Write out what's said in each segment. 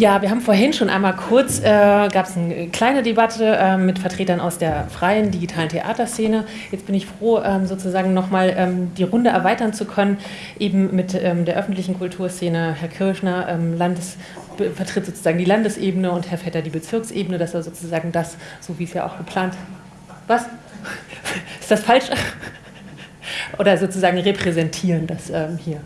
Ja, wir haben vorhin schon einmal kurz, äh, gab es eine kleine Debatte äh, mit Vertretern aus der freien digitalen Theaterszene. Jetzt bin ich froh, ähm, sozusagen nochmal ähm, die Runde erweitern zu können, eben mit ähm, der öffentlichen Kulturszene. Herr Kirschner ähm, Landes, vertritt sozusagen die Landesebene und Herr Vetter die Bezirksebene, dass er sozusagen das, so wie es ja auch geplant, was? Ist das falsch? Oder sozusagen repräsentieren das ähm, hier.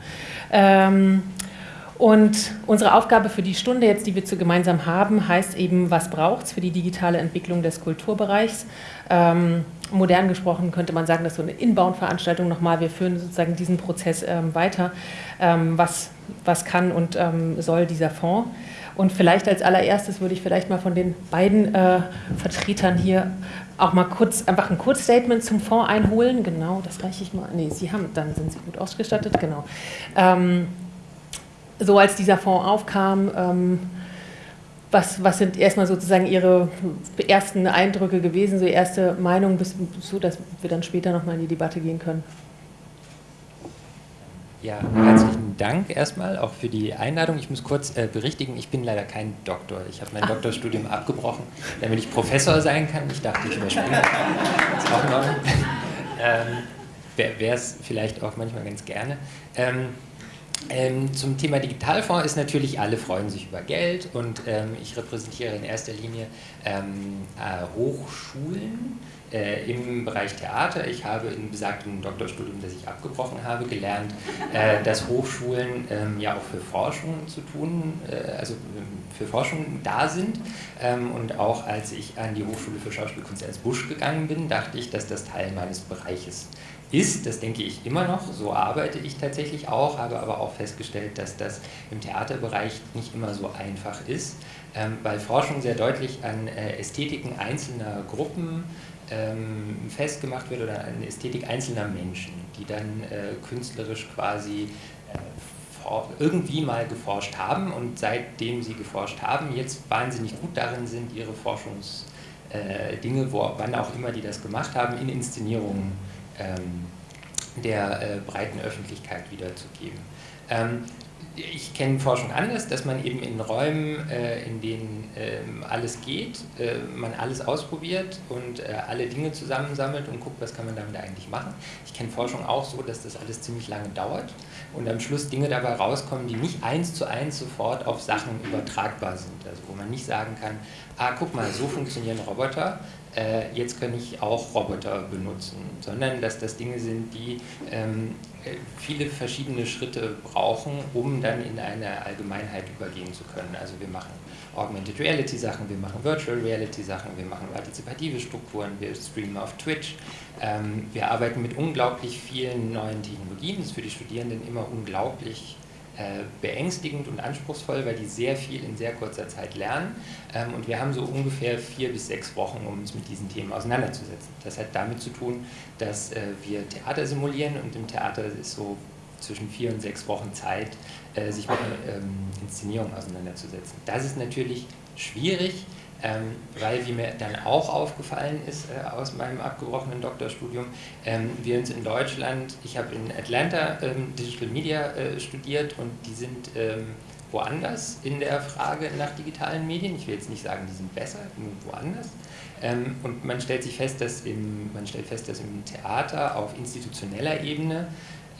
Und unsere Aufgabe für die Stunde jetzt, die wir zu gemeinsam haben, heißt eben, was braucht es für die digitale Entwicklung des Kulturbereichs? Ähm, modern gesprochen könnte man sagen, dass so eine Inbound-Veranstaltung nochmal, wir führen sozusagen diesen Prozess ähm, weiter. Ähm, was, was kann und ähm, soll dieser Fonds? Und vielleicht als allererstes würde ich vielleicht mal von den beiden äh, Vertretern hier auch mal kurz, einfach ein Kurzstatement zum Fonds einholen. Genau, das reiche ich mal. Nee, Sie haben, dann sind Sie gut ausgestattet, genau. Ähm, so als dieser Fonds aufkam, ähm, was, was sind erstmal sozusagen Ihre ersten Eindrücke gewesen, so erste Meinung, bis, so dass wir dann später nochmal in die Debatte gehen können? Ja, herzlichen Dank erstmal auch für die Einladung. Ich muss kurz äh, berichtigen, ich bin leider kein Doktor. Ich habe mein Ach. Doktorstudium abgebrochen, damit ich Professor sein kann. Ich dachte, ich überspringe. Das ist auch Ordnung. Ähm, Wäre es vielleicht auch manchmal ganz gerne. Ähm, ähm, zum Thema Digitalfonds ist natürlich, alle freuen sich über Geld und ähm, ich repräsentiere in erster Linie ähm, äh, Hochschulen äh, im Bereich Theater. Ich habe in besagtem Doktorstudium, das ich abgebrochen habe, gelernt, äh, dass Hochschulen ähm, ja auch für Forschung zu tun, äh, also ähm, für Forschung da sind. Ähm, und auch als ich an die Hochschule für Schauspielkunst als Busch gegangen bin, dachte ich, dass das Teil meines Bereiches ist ist, das denke ich immer noch, so arbeite ich tatsächlich auch, habe aber auch festgestellt, dass das im Theaterbereich nicht immer so einfach ist, ähm, weil Forschung sehr deutlich an äh, Ästhetiken einzelner Gruppen ähm, festgemacht wird oder an Ästhetik einzelner Menschen, die dann äh, künstlerisch quasi äh, irgendwie mal geforscht haben und seitdem sie geforscht haben, jetzt wahnsinnig gut darin sind, ihre Forschungsdinge, wann auch immer die das gemacht haben, in Inszenierungen der äh, breiten Öffentlichkeit wiederzugeben. Ähm, ich kenne Forschung anders, dass man eben in Räumen, äh, in denen ähm, alles geht, äh, man alles ausprobiert und äh, alle Dinge zusammensammelt und guckt, was kann man damit eigentlich machen. Ich kenne Forschung auch so, dass das alles ziemlich lange dauert und am Schluss Dinge dabei rauskommen, die nicht eins zu eins sofort auf Sachen übertragbar sind. Also wo man nicht sagen kann, ah, guck mal, so funktionieren Roboter, äh, jetzt kann ich auch Roboter benutzen, sondern dass das Dinge sind, die ähm, äh, viele verschiedene Schritte brauchen, um dann in eine Allgemeinheit übergehen zu können. Also wir machen Augmented Reality Sachen, wir machen Virtual Reality Sachen, wir machen partizipative Strukturen, wir streamen auf Twitch, ähm, wir arbeiten mit unglaublich vielen neuen Technologien, das ist für die Studierenden immer unglaublich beängstigend und anspruchsvoll, weil die sehr viel in sehr kurzer Zeit lernen. Ähm, und wir haben so ungefähr vier bis sechs Wochen, um uns mit diesen Themen auseinanderzusetzen. Das hat damit zu tun, dass äh, wir Theater simulieren und im Theater ist so zwischen vier und sechs Wochen Zeit, äh, sich mit ähm, Inszenierung auseinanderzusetzen. Das ist natürlich schwierig, ähm, weil, wie mir dann auch aufgefallen ist äh, aus meinem abgebrochenen Doktorstudium, ähm, wir uns in Deutschland, ich habe in Atlanta ähm, Digital Media äh, studiert und die sind ähm, woanders in der Frage nach digitalen Medien. Ich will jetzt nicht sagen, die sind besser, nur woanders. Ähm, und man stellt sich fest, dass im, man stellt fest, dass im Theater auf institutioneller Ebene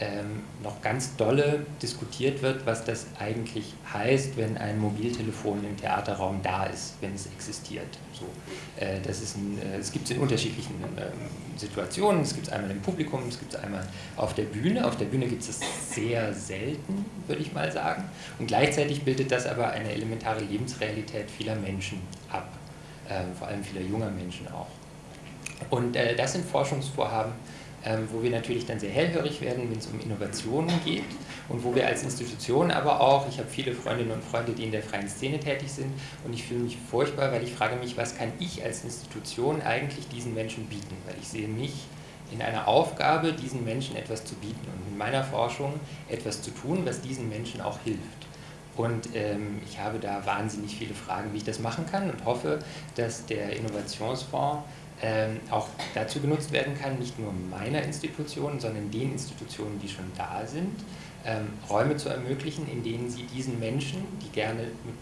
ähm, noch ganz dolle diskutiert wird, was das eigentlich heißt, wenn ein Mobiltelefon im Theaterraum da ist, wenn es existiert. So, äh, das äh, es gibt es in unterschiedlichen ähm, Situationen, es gibt es einmal im Publikum, es gibt es einmal auf der Bühne. Auf der Bühne gibt es es sehr selten, würde ich mal sagen. Und gleichzeitig bildet das aber eine elementare Lebensrealität vieler Menschen ab, äh, vor allem vieler junger Menschen auch. Und äh, das sind Forschungsvorhaben, ähm, wo wir natürlich dann sehr hellhörig werden, wenn es um Innovationen geht und wo wir als Institution aber auch, ich habe viele Freundinnen und Freunde, die in der freien Szene tätig sind und ich fühle mich furchtbar, weil ich frage mich, was kann ich als Institution eigentlich diesen Menschen bieten, weil ich sehe mich in einer Aufgabe, diesen Menschen etwas zu bieten und in meiner Forschung etwas zu tun, was diesen Menschen auch hilft. Und ähm, ich habe da wahnsinnig viele Fragen, wie ich das machen kann und hoffe, dass der Innovationsfonds auch dazu genutzt werden kann, nicht nur meiner Institution, sondern den Institutionen, die schon da sind, ähm, Räume zu ermöglichen, in denen sie diesen Menschen, die gerne mit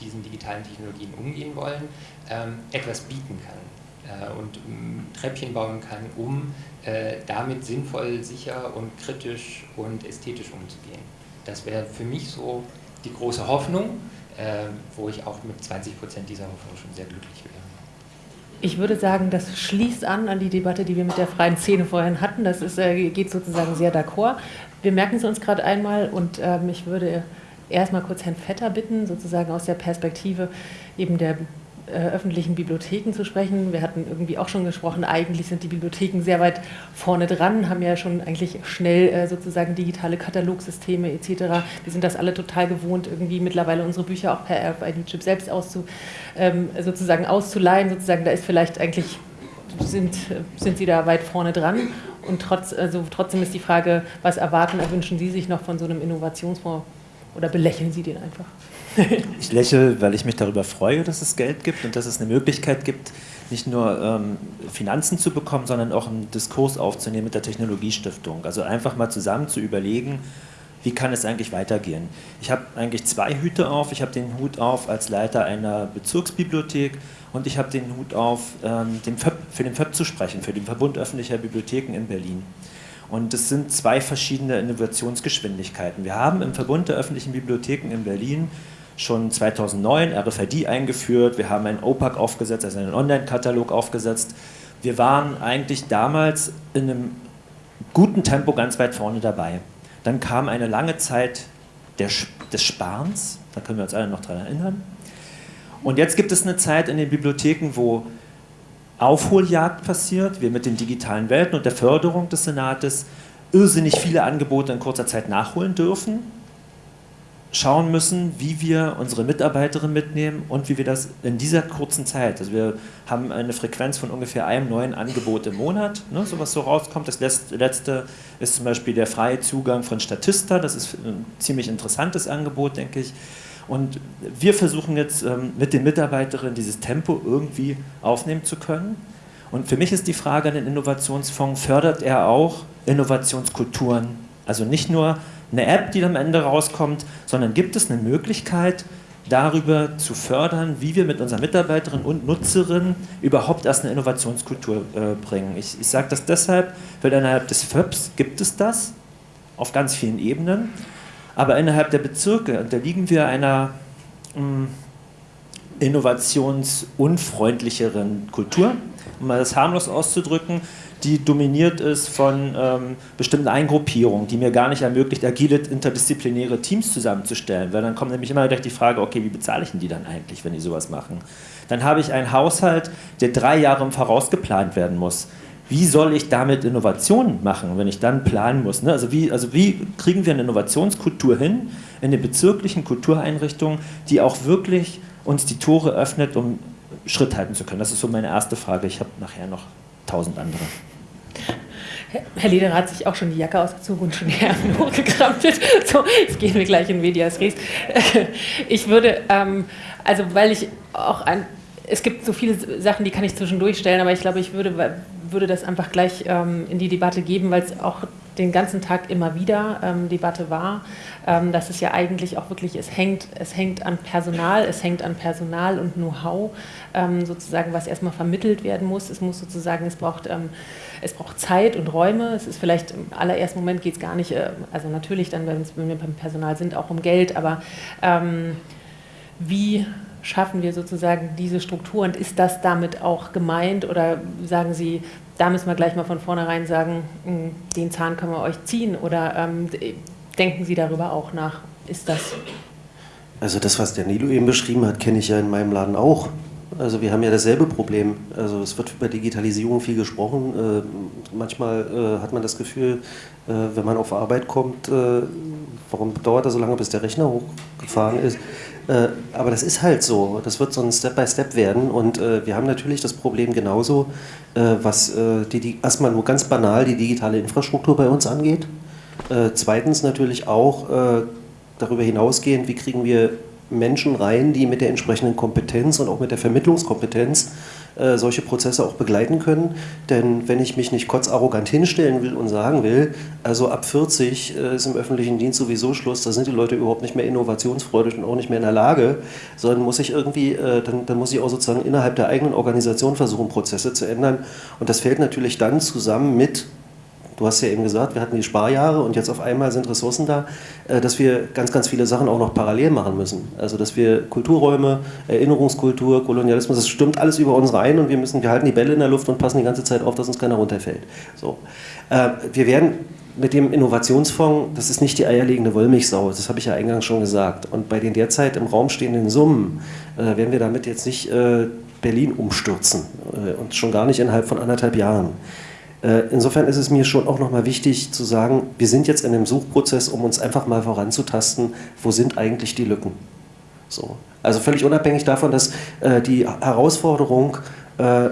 diesen digitalen Technologien umgehen wollen, ähm, etwas bieten kann und Treppchen bauen kann, um damit sinnvoll, sicher und kritisch und ästhetisch umzugehen. Das wäre für mich so die große Hoffnung, wo ich auch mit 20 Prozent dieser Hoffnung schon sehr glücklich wäre. Ich würde sagen, das schließt an an die Debatte, die wir mit der freien Szene vorhin hatten. Das ist, äh, geht sozusagen sehr d'accord. Wir merken es uns gerade einmal und ähm, ich würde erstmal kurz Herrn Vetter bitten, sozusagen aus der Perspektive eben der äh, öffentlichen Bibliotheken zu sprechen. Wir hatten irgendwie auch schon gesprochen, eigentlich sind die Bibliotheken sehr weit vorne dran, haben ja schon eigentlich schnell äh, sozusagen digitale Katalogsysteme etc. Wir sind das alle total gewohnt, irgendwie mittlerweile unsere Bücher auch per RFID-Chip selbst auszu, ähm, sozusagen auszuleihen. Sozusagen, da ist vielleicht eigentlich, sind, sind Sie da weit vorne dran. Und trotz, also trotzdem ist die Frage, was erwarten, erwünschen Sie sich noch von so einem Innovationsfonds oder belächeln Sie den einfach? ich lächle, weil ich mich darüber freue, dass es Geld gibt und dass es eine Möglichkeit gibt, nicht nur ähm, Finanzen zu bekommen, sondern auch einen Diskurs aufzunehmen mit der Technologiestiftung. Also einfach mal zusammen zu überlegen, wie kann es eigentlich weitergehen. Ich habe eigentlich zwei Hüte auf. Ich habe den Hut auf als Leiter einer Bezirksbibliothek und ich habe den Hut auf, ähm, den FÖB, für den FÖB zu sprechen, für den Verbund öffentlicher Bibliotheken in Berlin. Und es sind zwei verschiedene Innovationsgeschwindigkeiten. Wir haben im Verbund der öffentlichen Bibliotheken in Berlin schon 2009 RFID eingeführt, wir haben einen OPAC aufgesetzt, also einen Online-Katalog aufgesetzt. Wir waren eigentlich damals in einem guten Tempo ganz weit vorne dabei. Dann kam eine lange Zeit der, des Sparens, da können wir uns alle noch daran erinnern. Und jetzt gibt es eine Zeit in den Bibliotheken, wo Aufholjagd passiert, wir mit den digitalen Welten und der Förderung des Senates irrsinnig viele Angebote in kurzer Zeit nachholen dürfen schauen müssen, wie wir unsere Mitarbeiterinnen mitnehmen und wie wir das in dieser kurzen Zeit, also wir haben eine Frequenz von ungefähr einem neuen Angebot im Monat, ne, so was so rauskommt. Das letzte ist zum Beispiel der freie Zugang von Statista, das ist ein ziemlich interessantes Angebot, denke ich. Und wir versuchen jetzt ähm, mit den Mitarbeiterinnen dieses Tempo irgendwie aufnehmen zu können. Und für mich ist die Frage an den Innovationsfonds, fördert er auch Innovationskulturen? Also nicht nur eine App, die am Ende rauskommt, sondern gibt es eine Möglichkeit, darüber zu fördern, wie wir mit unseren Mitarbeiterinnen und Nutzerinnen überhaupt erst eine Innovationskultur äh, bringen. Ich, ich sage das deshalb, weil innerhalb des FÖPS gibt es das auf ganz vielen Ebenen, aber innerhalb der Bezirke unterliegen wir einer mh, hm, innovationsunfreundlicheren Kultur, um mal das harmlos auszudrücken die dominiert ist von ähm, bestimmten Eingruppierungen, die mir gar nicht ermöglicht, agile interdisziplinäre Teams zusammenzustellen, weil dann kommt nämlich immer gleich die Frage, okay, wie bezahle ich denn die dann eigentlich, wenn die sowas machen? Dann habe ich einen Haushalt, der drei Jahre im Voraus geplant werden muss. Wie soll ich damit Innovationen machen, wenn ich dann planen muss? Ne? Also, wie, also wie kriegen wir eine Innovationskultur hin in den bezirklichen Kultureinrichtungen, die auch wirklich uns die Tore öffnet, um Schritt halten zu können? Das ist so meine erste Frage. Ich habe nachher noch tausend andere. Herr Lederer hat sich auch schon die Jacke ausgezogen und schon die Ärmel hochgekrampelt. So, jetzt gehen wir gleich in Medias Res. Ich würde, ähm, also weil ich auch ein, es gibt so viele Sachen, die kann ich zwischendurch stellen, aber ich glaube, ich würde, würde das einfach gleich ähm, in die Debatte geben, weil es auch den ganzen Tag immer wieder ähm, Debatte war, ähm, dass es ja eigentlich auch wirklich, es hängt, es hängt an Personal, es hängt an Personal und Know-how, ähm, sozusagen, was erstmal vermittelt werden muss. Es muss sozusagen, es braucht, ähm, es braucht Zeit und Räume. Es ist vielleicht im allerersten Moment geht es gar nicht, äh, also natürlich dann, wenn wir beim Personal sind, auch um Geld, aber ähm, wie schaffen wir sozusagen diese Struktur und ist das damit auch gemeint oder sagen Sie, da müssen wir gleich mal von vornherein sagen, hm, den Zahn können wir euch ziehen oder ähm, denken Sie darüber auch nach? Ist das? Also das, was der Nilo eben beschrieben hat, kenne ich ja in meinem Laden auch. Also wir haben ja dasselbe Problem. Also es wird über Digitalisierung viel gesprochen. Äh, manchmal äh, hat man das Gefühl, äh, wenn man auf Arbeit kommt, äh, warum dauert das so lange, bis der Rechner hochgefahren ist? Äh, aber das ist halt so. Das wird so ein Step-by-Step Step werden. Und äh, wir haben natürlich das Problem genauso, was die, die, erstmal nur ganz banal die digitale Infrastruktur bei uns angeht. zweitens natürlich auch darüber hinausgehend, wie kriegen wir Menschen rein, die mit der entsprechenden Kompetenz und auch mit der Vermittlungskompetenz äh, solche Prozesse auch begleiten können. Denn wenn ich mich nicht kotzarrogant hinstellen will und sagen will, also ab 40 äh, ist im öffentlichen Dienst sowieso Schluss, da sind die Leute überhaupt nicht mehr innovationsfreudig und auch nicht mehr in der Lage, sondern muss ich irgendwie, äh, dann, dann muss ich auch sozusagen innerhalb der eigenen Organisation versuchen, Prozesse zu ändern. Und das fällt natürlich dann zusammen mit Du hast ja eben gesagt, wir hatten die Sparjahre und jetzt auf einmal sind Ressourcen da, äh, dass wir ganz, ganz viele Sachen auch noch parallel machen müssen. Also dass wir Kulturräume, Erinnerungskultur, Kolonialismus, das stimmt alles über uns rein und wir müssen, wir halten die Bälle in der Luft und passen die ganze Zeit auf, dass uns keiner runterfällt. So. Äh, wir werden mit dem Innovationsfonds, das ist nicht die eierlegende Wollmilchsau, das habe ich ja eingangs schon gesagt. Und bei den derzeit im Raum stehenden Summen äh, werden wir damit jetzt nicht Berlin umstürzen und schon gar nicht innerhalb von anderthalb Jahren. Äh, insofern ist es mir schon auch nochmal wichtig zu sagen, wir sind jetzt in einem Suchprozess, um uns einfach mal voranzutasten, wo sind eigentlich die Lücken. So. Also völlig unabhängig davon, dass äh, die Herausforderung, äh,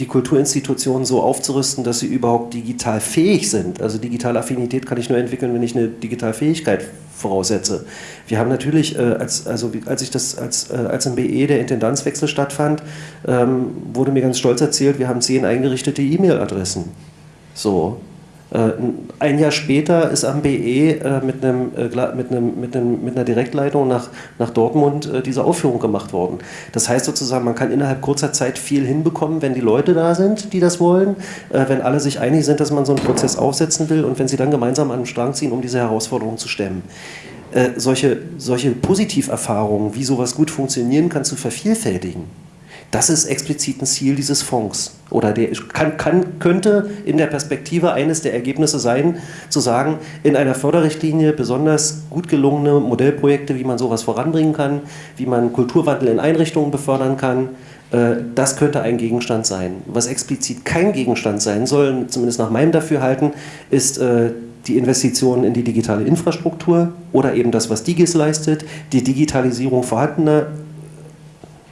die Kulturinstitutionen so aufzurüsten, dass sie überhaupt digital fähig sind. Also digitale Affinität kann ich nur entwickeln, wenn ich eine digitale Fähigkeit voraussetze. Wir haben natürlich, äh, als, also als ich das, als, äh, als im BE der Intendanzwechsel stattfand, ähm, wurde mir ganz stolz erzählt, wir haben zehn eingerichtete E-Mail-Adressen. So, ein Jahr später ist am BE äh, mit, einem, äh, mit, einem, mit, einem, mit einer Direktleitung nach, nach Dortmund diese Aufführung gemacht worden. Das heißt sozusagen, man kann innerhalb kurzer Zeit viel hinbekommen, wenn die Leute da sind, die das wollen, wenn alle sich einig sind, dass man so einen Prozess aufsetzen will und wenn sie dann gemeinsam an den Strang ziehen, um diese Herausforderung zu stemmen. solche, solche Positiverfahrungen, wie sowas gut funktionieren kann, zu vervielfältigen das ist explizit ein Ziel dieses Fonds. Oder der kann, kann, könnte in der Perspektive eines der Ergebnisse sein, zu sagen, in einer Förderrichtlinie besonders gut gelungene Modellprojekte, wie man sowas voranbringen kann, wie man Kulturwandel in Einrichtungen befördern kann, äh, das könnte ein Gegenstand sein. Was explizit kein Gegenstand sein soll, zumindest nach meinem Dafürhalten, ist äh, die Investitionen in die digitale Infrastruktur oder eben das, was Digis leistet, die Digitalisierung vorhandener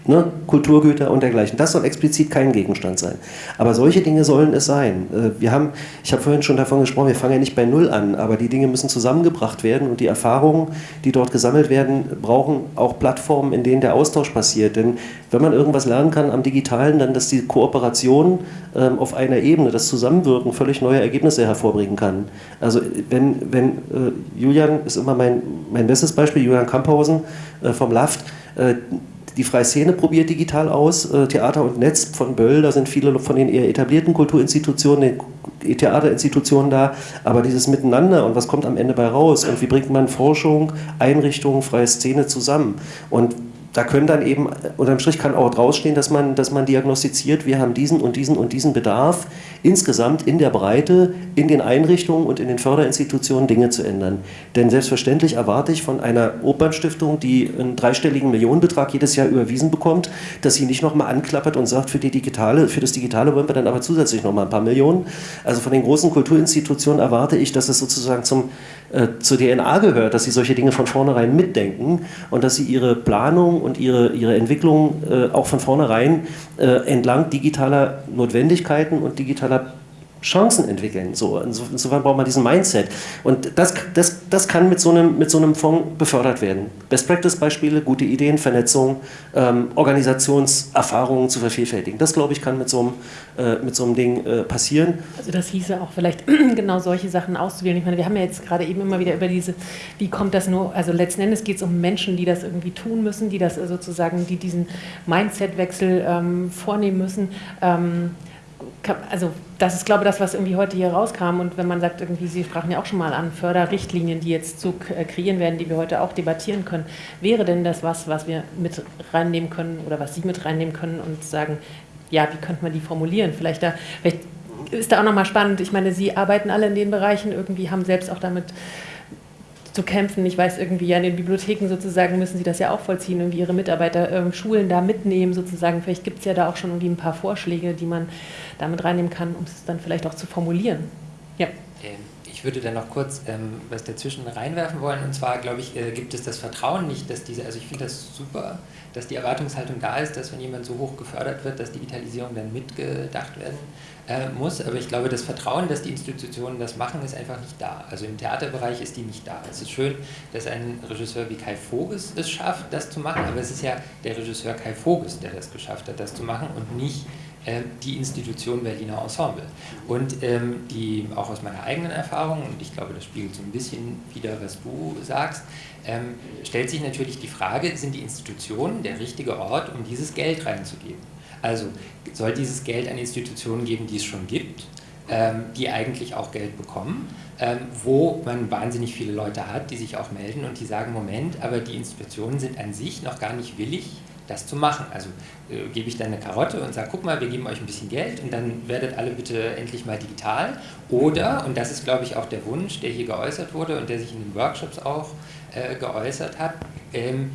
ne, Kulturgüter und dergleichen. Das soll explizit kein Gegenstand sein. Aber solche Dinge sollen es sein. Äh, wir haben, ich habe vorhin schon davon gesprochen, wir fangen ja nicht bei Null an, aber die Dinge müssen zusammengebracht werden und die Erfahrungen, die dort gesammelt werden, brauchen auch Plattformen, in denen der Austausch passiert. Denn wenn man irgendwas lernen kann am Digitalen, dann, dass die Kooperation ähm, auf einer Ebene, das Zusammenwirken völlig neue Ergebnisse hervorbringen kann. Also wenn, wenn äh, Julian ist immer mein, mein bestes Beispiel, Julian Kamphausen äh, vom LAFT, die Freie Szene probiert digital aus, äh, Theater und Netz von Böll, da sind viele von den eher etablierten Kulturinstitutionen, den Theaterinstitutionen da, aber dieses Miteinander und was kommt am Ende bei raus und wie bringt man Forschung, Einrichtungen, freie Szene zusammen? Und da können dann eben, unterm Strich kann auch drausstehen, dass man, dass man diagnostiziert, wir haben diesen und diesen und diesen Bedarf, insgesamt in der Breite, in den Einrichtungen und in den Förderinstitutionen Dinge zu ändern. Denn selbstverständlich erwarte ich von einer Opernstiftung, die einen dreistelligen Millionenbetrag jedes Jahr überwiesen bekommt, dass sie nicht nochmal anklappert und sagt, für, die digitale, für das Digitale wollen wir dann aber zusätzlich nochmal ein paar Millionen. Also von den großen Kulturinstitutionen erwarte ich, dass es sozusagen zum, äh, zur DNA gehört, dass sie solche Dinge von vornherein mitdenken und dass sie ihre Planung und ihre, ihre Entwicklung äh, auch von vornherein äh, entlang digitaler Notwendigkeiten und digitaler Chancen entwickeln. So, insofern braucht man diesen Mindset. Und das, das, das kann mit so, einem, mit so einem Fonds befördert werden. Best-Practice-Beispiele, gute Ideen, Vernetzung, ähm, Organisationserfahrungen zu vervielfältigen. Das, glaube ich, kann mit so einem, äh, mit so einem Ding äh, passieren. Also das hieße auch vielleicht genau solche Sachen auszuwählen. Ich meine, wir haben ja jetzt gerade eben immer wieder über diese, wie kommt das nur, also letzten Endes geht es um Menschen, die das irgendwie tun müssen, die das sozusagen, die diesen Mindset-Wechsel ähm, vornehmen müssen. Ähm, also das ist, glaube ich, das, was irgendwie heute hier rauskam. Und wenn man sagt, irgendwie, Sie sprachen ja auch schon mal an Förderrichtlinien, die jetzt zu äh, kreieren werden, die wir heute auch debattieren können, wäre denn das was, was wir mit reinnehmen können oder was Sie mit reinnehmen können und sagen, ja, wie könnte man die formulieren? Vielleicht da, vielleicht ist da auch nochmal spannend. Ich meine, Sie arbeiten alle in den Bereichen, irgendwie haben selbst auch damit zu kämpfen. Ich weiß irgendwie, ja, in den Bibliotheken sozusagen müssen sie das ja auch vollziehen, irgendwie ihre Mitarbeiter äh, Schulen da mitnehmen sozusagen. Vielleicht gibt es ja da auch schon irgendwie ein paar Vorschläge, die man damit reinnehmen kann, um es dann vielleicht auch zu formulieren. Ja. Ähm, ich würde da noch kurz ähm, was dazwischen reinwerfen wollen. Und zwar, glaube ich, äh, gibt es das Vertrauen nicht, dass diese, also ich finde das super, dass die Erwartungshaltung da ist, dass wenn jemand so hoch gefördert wird, dass Digitalisierung dann mitgedacht werden äh, muss. Aber ich glaube, das Vertrauen, dass die Institutionen das machen, ist einfach nicht da. Also im Theaterbereich ist die nicht da. Es ist schön, dass ein Regisseur wie Kai Voges es schafft, das zu machen, aber es ist ja der Regisseur Kai Voges, der das geschafft hat, das zu machen und nicht die Institution Berliner Ensemble. Und ähm, die, auch aus meiner eigenen Erfahrung, und ich glaube, das spiegelt so ein bisschen wieder, was du sagst, ähm, stellt sich natürlich die Frage, sind die Institutionen der richtige Ort, um dieses Geld reinzugeben? Also soll dieses Geld an Institutionen geben, die es schon gibt, ähm, die eigentlich auch Geld bekommen, ähm, wo man wahnsinnig viele Leute hat, die sich auch melden und die sagen, Moment, aber die Institutionen sind an sich noch gar nicht willig, das zu machen. Also äh, gebe ich dann eine Karotte und sage, guck mal, wir geben euch ein bisschen Geld und dann werdet alle bitte endlich mal digital. Oder, und das ist glaube ich auch der Wunsch, der hier geäußert wurde und der sich in den Workshops auch äh, geäußert hat, ähm,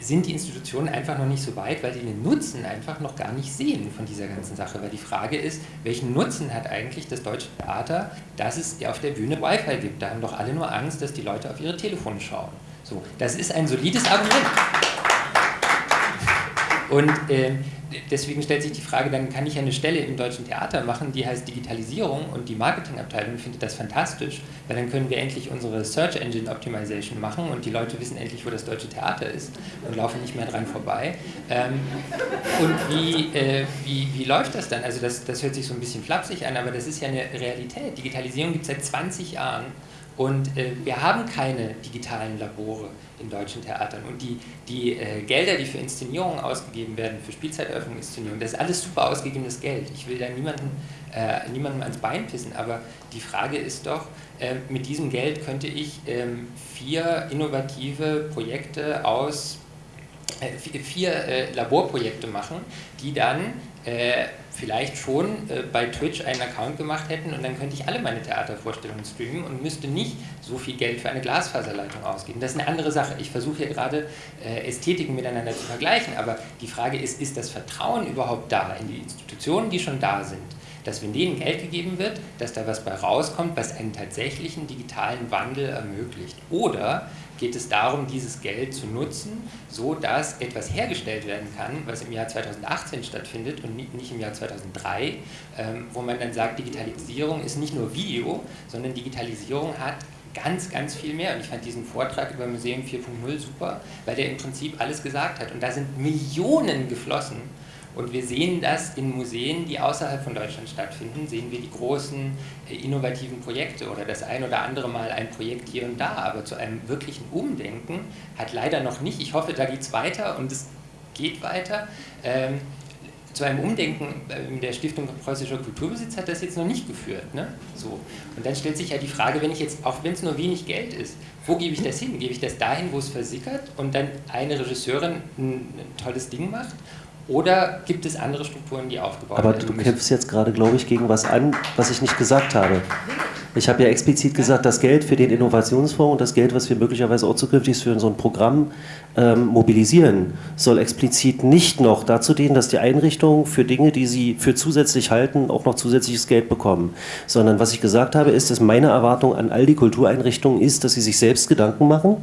sind die Institutionen einfach noch nicht so weit, weil sie den Nutzen einfach noch gar nicht sehen von dieser ganzen Sache. Weil die Frage ist, welchen Nutzen hat eigentlich das deutsche Theater, dass es auf der Bühne Wi-Fi gibt? Da haben doch alle nur Angst, dass die Leute auf ihre Telefone schauen. So, das ist ein solides Argument. Und äh, deswegen stellt sich die Frage, dann kann ich eine Stelle im deutschen Theater machen, die heißt Digitalisierung und die Marketingabteilung findet das fantastisch, weil dann können wir endlich unsere Search Engine Optimization machen und die Leute wissen endlich, wo das deutsche Theater ist und laufen nicht mehr dran vorbei. Ähm, und wie, äh, wie, wie läuft das dann? Also das, das hört sich so ein bisschen flapsig an, aber das ist ja eine Realität. Digitalisierung gibt es seit 20 Jahren und äh, wir haben keine digitalen Labore in deutschen Theatern. Und die, die äh, Gelder, die für Inszenierungen ausgegeben werden, für Spielzeiteröffnung, Inszenierung, das ist alles super ausgegebenes Geld. Ich will da niemanden, äh, niemandem ans Bein pissen, aber die Frage ist doch, äh, mit diesem Geld könnte ich ähm, vier innovative Projekte aus, äh, vier äh, Laborprojekte machen, die dann vielleicht schon äh, bei Twitch einen Account gemacht hätten und dann könnte ich alle meine Theatervorstellungen streamen und müsste nicht so viel Geld für eine Glasfaserleitung ausgeben. Das ist eine andere Sache. Ich versuche hier gerade äh, Ästhetiken miteinander zu vergleichen, aber die Frage ist, ist das Vertrauen überhaupt da in die Institutionen, die schon da sind? dass wenn denen Geld gegeben wird, dass da was bei rauskommt, was einen tatsächlichen digitalen Wandel ermöglicht. Oder geht es darum, dieses Geld zu nutzen, so dass etwas hergestellt werden kann, was im Jahr 2018 stattfindet und nicht im Jahr 2003, ähm, wo man dann sagt, Digitalisierung ist nicht nur Video, sondern Digitalisierung hat ganz, ganz viel mehr. Und ich fand diesen Vortrag über Museum 4.0 super, weil der im Prinzip alles gesagt hat. Und da sind Millionen geflossen und wir sehen das in Museen, die außerhalb von Deutschland stattfinden, sehen wir die großen äh, innovativen Projekte oder das ein oder andere Mal ein Projekt hier und da. Aber zu einem wirklichen Umdenken hat leider noch nicht, ich hoffe, da geht es weiter und es geht weiter. Ähm, zu einem Umdenken in der Stiftung Preußischer Kulturbesitz hat das jetzt noch nicht geführt. Ne? So. Und dann stellt sich ja die Frage, wenn ich jetzt, auch wenn es nur wenig Geld ist, wo gebe ich das hin? Gebe ich das dahin, wo es versickert und dann eine Regisseurin ein tolles Ding macht? Oder gibt es andere Strukturen, die aufgebaut werden? Aber du kämpfst jetzt gerade, glaube ich, gegen was an, was ich nicht gesagt habe. Ich habe ja explizit gesagt, das Geld für den Innovationsfonds und das Geld, was wir möglicherweise auch zukünftig für so ein Programm ähm, mobilisieren, soll explizit nicht noch dazu dienen, dass die Einrichtungen für Dinge, die sie für zusätzlich halten, auch noch zusätzliches Geld bekommen. Sondern was ich gesagt habe, ist, dass meine Erwartung an all die Kultureinrichtungen ist, dass sie sich selbst Gedanken machen.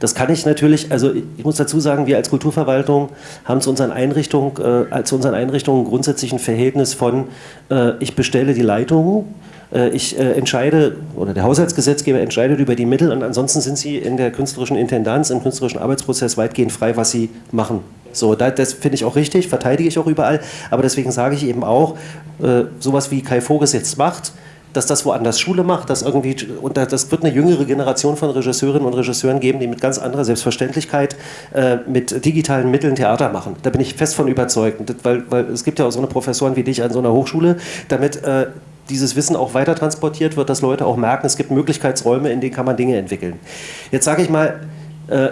Das kann ich natürlich, also ich muss dazu sagen, wir als Kulturverwaltung haben zu unseren Einrichtungen, äh, zu unseren Einrichtungen grundsätzlich ein Verhältnis von, äh, ich bestelle die Leitungen, ich äh, entscheide, oder der Haushaltsgesetzgeber entscheidet über die Mittel und ansonsten sind sie in der künstlerischen Intendanz, im künstlerischen Arbeitsprozess weitgehend frei, was sie machen. So, das finde ich auch richtig, verteidige ich auch überall, aber deswegen sage ich eben auch, äh, sowas wie Kai Voges jetzt macht, dass das woanders Schule macht, dass irgendwie, und das wird eine jüngere Generation von Regisseurinnen und Regisseuren geben, die mit ganz anderer Selbstverständlichkeit äh, mit digitalen Mitteln Theater machen. Da bin ich fest von überzeugt, weil, weil es gibt ja auch so eine Professoren wie dich an so einer Hochschule, damit äh, dieses Wissen auch weiter transportiert wird, dass Leute auch merken, es gibt Möglichkeitsräume, in denen kann man Dinge entwickeln. Jetzt sage ich mal, äh,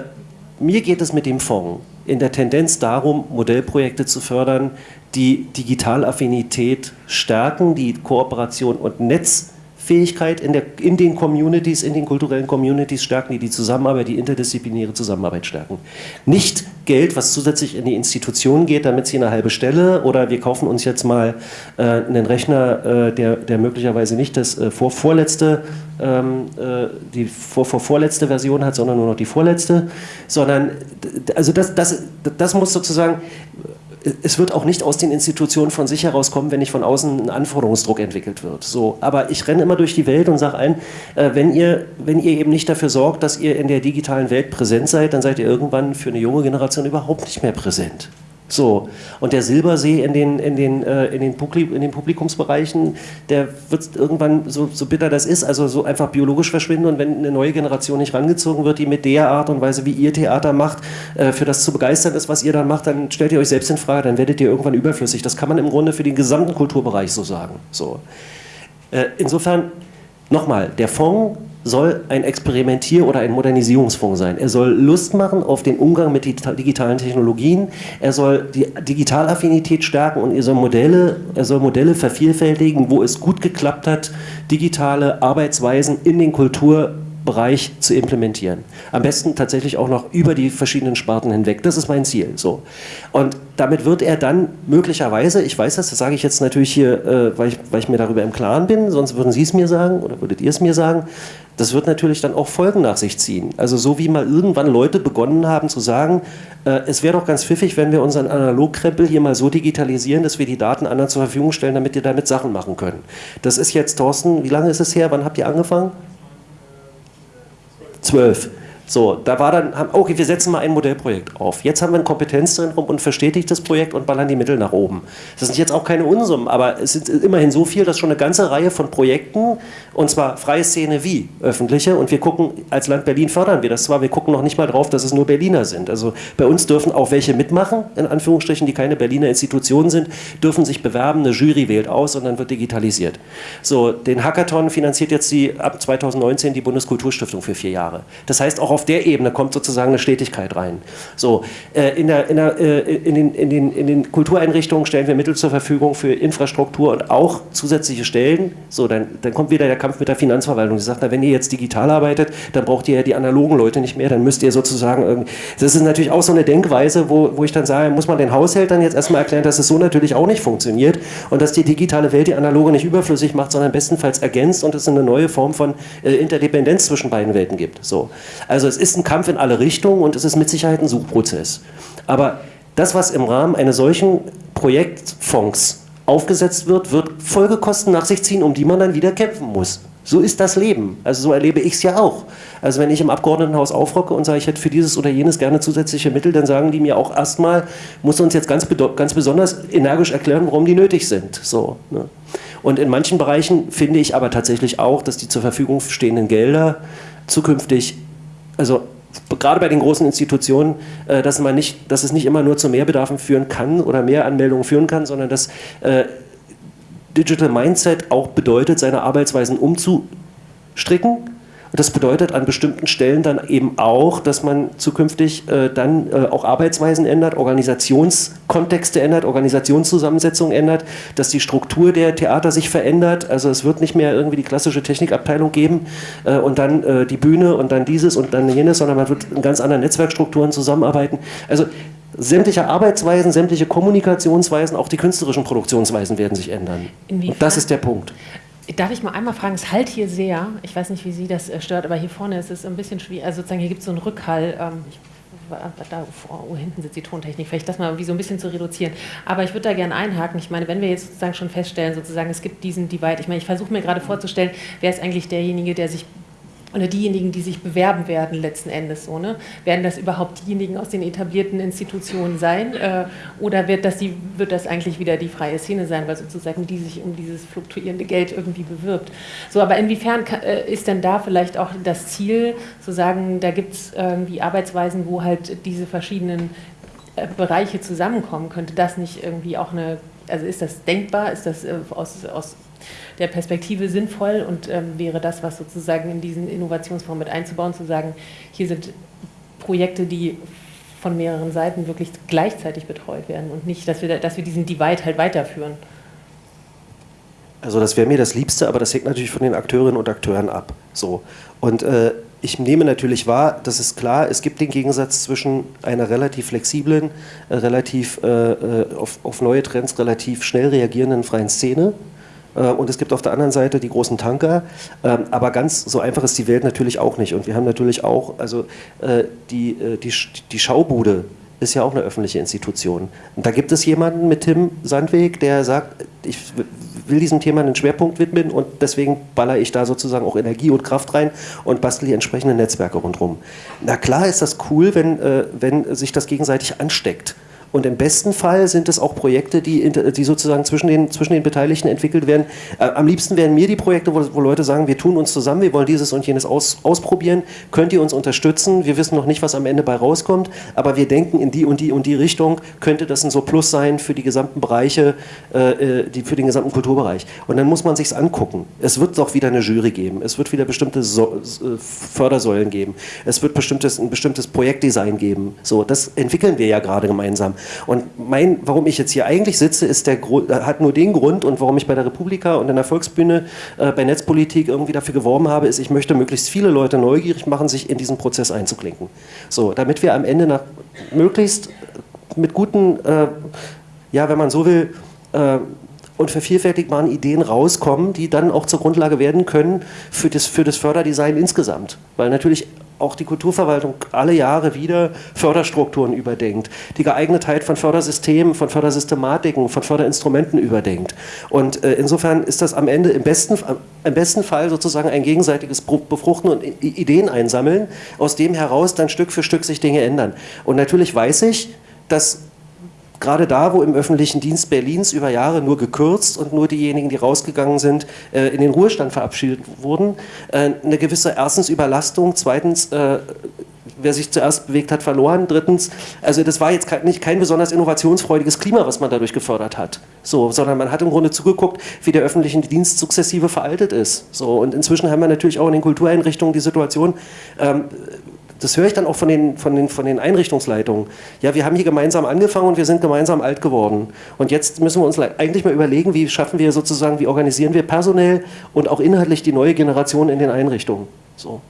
mir geht es mit dem Fonds in der Tendenz darum, Modellprojekte zu fördern, die Digitalaffinität stärken, die Kooperation und Netz Fähigkeit in, der, in den Communities, in den kulturellen Communities stärken, die die Zusammenarbeit, die interdisziplinäre Zusammenarbeit stärken. Nicht Geld, was zusätzlich in die Institutionen geht, damit sie eine halbe Stelle oder wir kaufen uns jetzt mal äh, einen Rechner, äh, der, der möglicherweise nicht das äh, vor, vorletzte, ähm, äh, die vor, vor, vorletzte Version hat, sondern nur noch die vorletzte, sondern also das, das, das muss sozusagen es wird auch nicht aus den Institutionen von sich herauskommen, wenn nicht von außen ein Anforderungsdruck entwickelt wird. So, aber ich renne immer durch die Welt und sage ein, äh, wenn, ihr, wenn ihr eben nicht dafür sorgt, dass ihr in der digitalen Welt präsent seid, dann seid ihr irgendwann für eine junge Generation überhaupt nicht mehr präsent. So, und der Silbersee in den, in den, äh, in den, Publik in den Publikumsbereichen, der wird irgendwann, so, so bitter das ist, also so einfach biologisch verschwinden und wenn eine neue Generation nicht rangezogen wird, die mit der Art und Weise, wie ihr Theater macht, äh, für das zu begeistern ist, was ihr dann macht, dann stellt ihr euch selbst in Frage, dann werdet ihr irgendwann überflüssig. Das kann man im Grunde für den gesamten Kulturbereich so sagen. So. Äh, insofern, nochmal, der Fonds soll ein Experimentier- oder ein Modernisierungsfonds sein. Er soll Lust machen auf den Umgang mit digitalen Technologien. Er soll die Digitalaffinität stärken und er soll Modelle, er soll Modelle vervielfältigen, wo es gut geklappt hat, digitale Arbeitsweisen in den Kultur Bereich zu implementieren. Am besten tatsächlich auch noch über die verschiedenen Sparten hinweg. Das ist mein Ziel. So. Und damit wird er dann möglicherweise, ich weiß das, das sage ich jetzt natürlich hier, äh, weil, ich, weil ich mir darüber im Klaren bin, sonst würden Sie es mir sagen oder würdet ihr es mir sagen, das wird natürlich dann auch Folgen nach sich ziehen. Also so wie mal irgendwann Leute begonnen haben zu sagen, äh, es wäre doch ganz pfiffig, wenn wir unseren Analogkrempel hier mal so digitalisieren, dass wir die Daten anderen zur Verfügung stellen, damit die damit Sachen machen können. Das ist jetzt, Thorsten, wie lange ist es her? Wann habt ihr angefangen? Zwölf. So, da war dann, okay, wir setzen mal ein Modellprojekt auf. Jetzt haben wir ein Kompetenzzentrum und verstetigt das Projekt und ballern die Mittel nach oben. Das sind jetzt auch keine Unsummen, aber es sind immerhin so viel, dass schon eine ganze Reihe von Projekten, und zwar freie Szene wie öffentliche, und wir gucken, als Land Berlin fördern wir das zwar, wir gucken noch nicht mal drauf, dass es nur Berliner sind. Also bei uns dürfen auch welche mitmachen, in Anführungsstrichen, die keine Berliner Institutionen sind, dürfen sich bewerben, eine Jury wählt aus und dann wird digitalisiert. So, den Hackathon finanziert jetzt die, ab 2019 die Bundeskulturstiftung für vier Jahre. Das heißt, auch auf auf der Ebene kommt sozusagen eine Stetigkeit rein. So, äh, in, der, in, der, äh, in, den, in, den, in den Kultureinrichtungen stellen wir Mittel zur Verfügung für Infrastruktur und auch zusätzliche Stellen. So, dann, dann kommt wieder der Kampf mit der Finanzverwaltung. Sie sagt, na, wenn ihr jetzt digital arbeitet, dann braucht ihr ja die analogen Leute nicht mehr, dann müsst ihr sozusagen irgendwie. Das ist natürlich auch so eine Denkweise, wo, wo ich dann sage, muss man den Haushältern jetzt erstmal erklären, dass es so natürlich auch nicht funktioniert und dass die digitale Welt die analoge nicht überflüssig macht, sondern bestenfalls ergänzt und es eine neue Form von äh, Interdependenz zwischen beiden Welten gibt. So. Also es ist ein Kampf in alle Richtungen und es ist mit Sicherheit ein Suchprozess. Aber das, was im Rahmen eines solchen Projektfonds aufgesetzt wird, wird Folgekosten nach sich ziehen, um die man dann wieder kämpfen muss. So ist das Leben. Also so erlebe ich es ja auch. Also wenn ich im Abgeordnetenhaus aufrocke und sage, ich hätte für dieses oder jenes gerne zusätzliche Mittel, dann sagen die mir auch erstmal, muss uns jetzt ganz, ganz besonders energisch erklären, warum die nötig sind. So, ne? Und in manchen Bereichen finde ich aber tatsächlich auch, dass die zur Verfügung stehenden Gelder zukünftig also gerade bei den großen Institutionen, äh, dass, man nicht, dass es nicht immer nur zu Mehrbedarfen führen kann oder mehr Anmeldungen führen kann, sondern dass äh, Digital Mindset auch bedeutet, seine Arbeitsweisen umzustricken das bedeutet an bestimmten Stellen dann eben auch, dass man zukünftig äh, dann äh, auch Arbeitsweisen ändert, Organisationskontexte ändert, Organisationszusammensetzung ändert, dass die Struktur der Theater sich verändert. Also es wird nicht mehr irgendwie die klassische Technikabteilung geben äh, und dann äh, die Bühne und dann dieses und dann jenes, sondern man wird in ganz anderen Netzwerkstrukturen zusammenarbeiten. Also sämtliche Arbeitsweisen, sämtliche Kommunikationsweisen, auch die künstlerischen Produktionsweisen werden sich ändern. Inwiefern? Und das ist der Punkt. Darf ich mal einmal fragen, es halt hier sehr, ich weiß nicht, wie Sie das äh, stört, aber hier vorne ist es ein bisschen schwierig, also sozusagen hier gibt es so einen Rückhall, ähm, ich, da oh, hinten sitzt die Tontechnik, vielleicht das mal irgendwie so ein bisschen zu reduzieren. Aber ich würde da gerne einhaken. Ich meine, wenn wir jetzt sozusagen schon feststellen, sozusagen, es gibt diesen Divide, ich meine, ich versuche mir gerade vorzustellen, wer ist eigentlich derjenige, der sich oder diejenigen, die sich bewerben werden letzten Endes so, ne? Werden das überhaupt diejenigen aus den etablierten Institutionen sein äh, oder wird das, die, wird das eigentlich wieder die freie Szene sein, weil sozusagen die sich um dieses fluktuierende Geld irgendwie bewirbt? So, aber inwiefern kann, äh, ist denn da vielleicht auch das Ziel, zu sagen, da gibt es irgendwie Arbeitsweisen, wo halt diese verschiedenen äh, Bereiche zusammenkommen? Könnte das nicht irgendwie auch eine, also ist das denkbar, ist das äh, aus, aus der Perspektive sinnvoll und ähm, wäre das, was sozusagen in diesen Innovationsfonds mit einzubauen, zu sagen, hier sind Projekte, die von mehreren Seiten wirklich gleichzeitig betreut werden und nicht, dass wir, dass wir diesen Divide halt weiterführen. Also das wäre mir das Liebste, aber das hängt natürlich von den Akteurinnen und Akteuren ab. So. Und äh, ich nehme natürlich wahr, das ist klar, es gibt den Gegensatz zwischen einer relativ flexiblen, äh, relativ äh, äh auf, auf neue Trends relativ schnell reagierenden freien Szene und es gibt auf der anderen Seite die großen Tanker. Ähm, aber ganz so einfach ist die Welt natürlich auch nicht. Und wir haben natürlich auch, also äh, die, äh, die, die Schaubude ist ja auch eine öffentliche Institution. Und da gibt es jemanden mit Tim Sandweg, der sagt, ich will diesem Thema einen Schwerpunkt widmen und deswegen baller ich da sozusagen auch Energie und Kraft rein und bastle die entsprechenden Netzwerke rundherum. Na klar ist das cool, wenn, wenn sich das gegenseitig ansteckt Und im besten Fall sind es auch Projekte, die, die sozusagen zwischen den, zwischen den Beteiligten entwickelt werden. Äh, am liebsten wären mir die Projekte, wo, wo, Leute sagen, wir tun uns zusammen, wir wollen dieses und jenes aus, ausprobieren, könnt ihr uns unterstützen, wir wissen noch nicht, was am Ende bei rauskommt, aber wir denken in die und die und die Richtung, könnte das ein so Plus sein für die gesamten Bereiche, äh, äh die, für den gesamten Kulturbereich. Und dann muss man sich angucken. Es wird doch wieder eine Jury geben, es wird wieder bestimmte so äh, Fördersäulen geben, es wird bestimmtes, ein bestimmtes Projektdesign geben. So, das entwickeln wir ja gerade gemeinsam. Und mein, warum ich jetzt hier eigentlich sitze, ist der hat nur den Grund und warum ich bei der Republika und in der Volksbühne äh, bei Netzpolitik irgendwie dafür geworben habe, ist, ich möchte möglichst viele Leute neugierig machen, sich in diesen Prozess einzuklinken. So, damit wir am Ende nach möglichst mit guten, äh, ja, wenn man so will, äh, und vervielfältigbaren Ideen rauskommen, die dann auch zur Grundlage werden können für das, für das Förderdesign insgesamt. Weil natürlich auch die Kulturverwaltung alle Jahre wieder Förderstrukturen überdenkt, die Geeignetheit von Fördersystemen, von Fördersystematiken, von Förderinstrumenten überdenkt. Und äh, insofern ist das am Ende im besten, im besten Fall sozusagen ein gegenseitiges Befruchten und Ideen einsammeln, aus dem heraus dann Stück für Stück sich Dinge ändern. Und natürlich weiß ich, dass gerade da, wo im öffentlichen Dienst Berlins über Jahre nur gekürzt und nur diejenigen, die rausgegangen sind, äh, in den Ruhestand verabschiedet wurden, äh, eine gewisse erstens Überlastung, zweitens äh, wer sich zuerst bewegt hat, verloren. Drittens, also das war jetzt nicht kein besonders innovationsfreudiges Klima, was man dadurch gefördert hat. So, sondern man hat im Grunde zugeguckt, wie der öffentliche Dienst sukzessive veraltet ist. So, und inzwischen haben wir natürlich auch in den Kultureinrichtungen die Situation, ähm, das höre ich dann auch von den, von, den, von den Einrichtungsleitungen. Ja, wir haben hier gemeinsam angefangen und wir sind gemeinsam alt geworden. Und jetzt müssen wir uns eigentlich mal überlegen, wie schaffen wir sozusagen, wie organisieren wir personell und auch inhaltlich die neue Generation in den Einrichtungen. So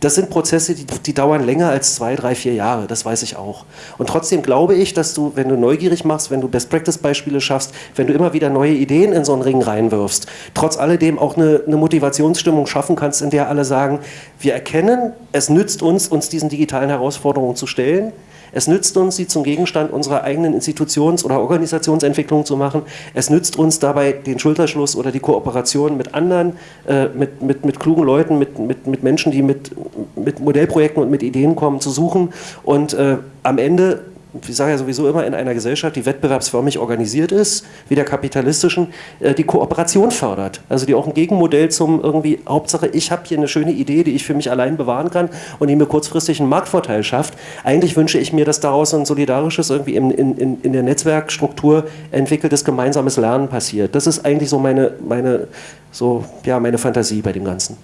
das sind Prozesse, die, die, dauern länger als zwei, drei, vier Jahre, das weiß ich auch. Und trotzdem glaube ich, dass du, wenn du neugierig machst, wenn du Best-Practice-Beispiele schaffst, wenn du immer wieder neue Ideen in so einen Ring reinwirfst, trotz alledem auch eine, eine Motivationsstimmung schaffen kannst, in der alle sagen, wir erkennen, es nützt uns, uns diesen digitalen Herausforderungen zu stellen, es nützt uns, sie zum Gegenstand unserer eigenen Institutions- oder Organisationsentwicklung zu machen. Es nützt uns dabei den Schulterschluss oder die Kooperation mit anderen, äh, mit, mit, mit klugen Leuten, mit, mit, mit Menschen, die mit, mit Modellprojekten und mit Ideen kommen, zu suchen. Und äh, am Ende ich sage ja sowieso immer in einer Gesellschaft, die wettbewerbsförmig organisiert ist, wie der kapitalistischen, äh, die Kooperation fördert. Also die auch ein Gegenmodell zum irgendwie, Hauptsache ich habe hier eine schöne Idee, die ich für mich allein bewahren kann und die mir kurzfristig einen Marktvorteil schafft. Eigentlich wünsche ich mir, dass daraus ein solidarisches, irgendwie in, in, in der Netzwerkstruktur entwickeltes gemeinsames Lernen passiert. Das ist eigentlich so meine, meine, so, ja, meine Fantasie bei dem Ganzen.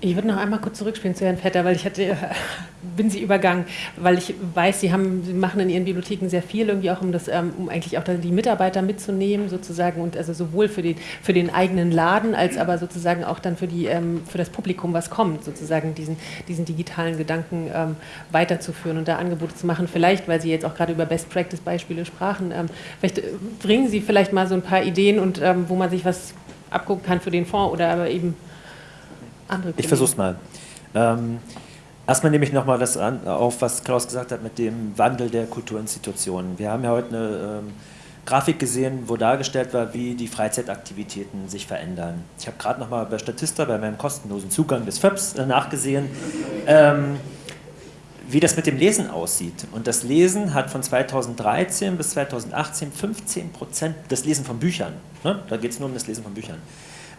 Ich würde noch einmal kurz zurückspielen zu Herrn Vetter, weil ich hatte, bin Sie übergangen, weil ich weiß, Sie, haben, Sie machen in Ihren Bibliotheken sehr viel, irgendwie auch um das, ähm, um eigentlich auch die Mitarbeiter mitzunehmen, sozusagen, und also sowohl für den, für den eigenen Laden, als aber sozusagen auch dann für, die, ähm, für das Publikum, was kommt, sozusagen diesen, diesen digitalen Gedanken ähm, weiterzuführen und da Angebote zu machen. Vielleicht, weil Sie jetzt auch gerade über Best-Practice-Beispiele sprachen, vielleicht äh, bringen Sie vielleicht mal so ein paar Ideen und wo man sich was abgucken kann für den Fonds oder aber eben andere Kollegen. Ich versuche es mal. Ähm, erstmal nehme ich nochmal das an, auf, was Klaus gesagt hat mit dem Wandel der Kulturinstitutionen. Wir haben ja heute eine ähm, Grafik gesehen, wo dargestellt war, wie die Freizeitaktivitäten sich verändern. Ich habe gerade nochmal bei Statista, bei meinem kostenlosen Zugang des FÖPS äh, nachgesehen, ähm, wie das mit dem Lesen aussieht. Und das Lesen hat von 2013 bis 2018 15 Prozent, das Lesen von Büchern, ne? da geht es nur um das Lesen von Büchern,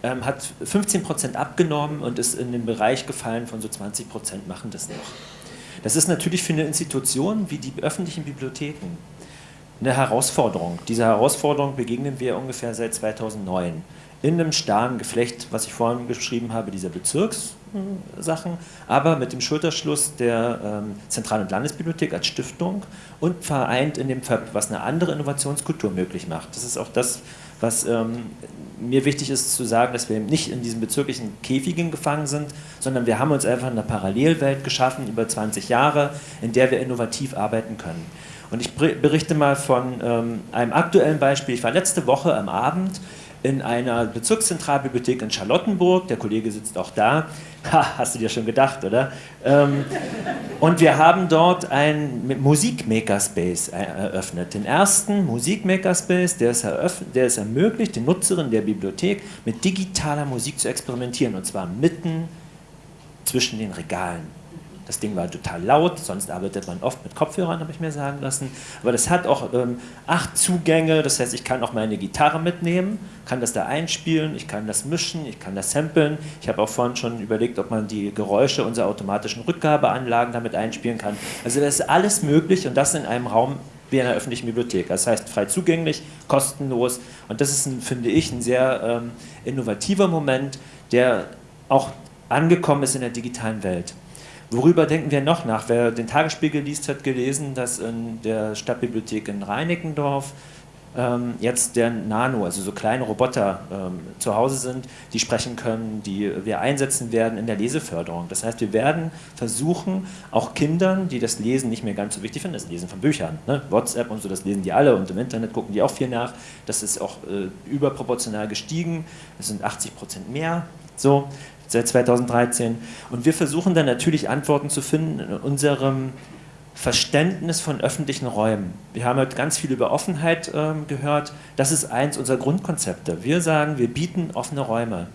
ähm, hat 15 Prozent abgenommen und ist in den Bereich gefallen von so 20 Prozent machen das noch. Das ist natürlich für eine Institution wie die öffentlichen Bibliotheken eine Herausforderung. Dieser Herausforderung begegnen wir ungefähr seit 2009 in einem starren Geflecht, was ich vorhin beschrieben habe, dieser Bezirkssachen, aber mit dem Schulterschluss der ähm, Zentral- und Landesbibliothek als Stiftung und vereint in dem FÖB, was eine andere Innovationskultur möglich macht. Das ist auch das, was ähm, mir wichtig ist zu sagen, dass wir eben nicht in diesen bezirklichen Käfigen gefangen sind, sondern wir haben uns einfach eine Parallelwelt geschaffen über 20 Jahre, in der wir innovativ arbeiten können. Und ich berichte mal von ähm, einem aktuellen Beispiel. Ich war letzte Woche am Abend in einer Bezirkszentralbibliothek in Charlottenburg. Der Kollege sitzt auch da. Ha, hast du dir schon gedacht, oder? Ähm, und wir haben dort einen Musikmakerspace eröffnet. Den ersten Musikmakerspace, der der es ermöglicht, den Nutzerinnen der Bibliothek mit digitaler Musik zu experimentieren. Und zwar mitten zwischen den Regalen. Das Ding war total laut, sonst arbeitet man oft mit Kopfhörern, habe ich mir sagen lassen. Aber das hat auch ähm, acht Zugänge, das heißt, ich kann auch meine Gitarre mitnehmen, kann das da einspielen, ich kann das mischen, ich kann das samplen. Ich habe auch vorhin schon überlegt, ob man die Geräusche unserer automatischen Rückgabeanlagen damit einspielen kann. Also das ist alles möglich und das in einem Raum wie in einer öffentlichen Bibliothek. Das heißt frei zugänglich, kostenlos und das ist, ein, finde ich, ein sehr ähm, innovativer Moment, der auch angekommen ist in der digitalen Welt. Worüber denken wir noch nach? Wer den Tagesspiegel liest, hat gelesen, dass in der Stadtbibliothek in Reinickendorf ähm, jetzt der Nano, also so kleine Roboter ähm, zu Hause sind, die sprechen können, die wir einsetzen werden in der Leseförderung. Das heißt, wir werden versuchen, auch Kindern, die das Lesen nicht mehr ganz so wichtig finden, das Lesen von Büchern, ne? WhatsApp und so, das lesen die alle und im Internet gucken die auch viel nach. Das ist auch äh, überproportional gestiegen, das sind 80 Prozent mehr. So, seit 2013. Und wir versuchen dann natürlich Antworten zu finden in unserem Verständnis von öffentlichen Räumen. Wir haben heute ganz viel über Offenheit äh, gehört. Das ist eins unserer Grundkonzepte. Wir sagen, wir bieten offene Räume.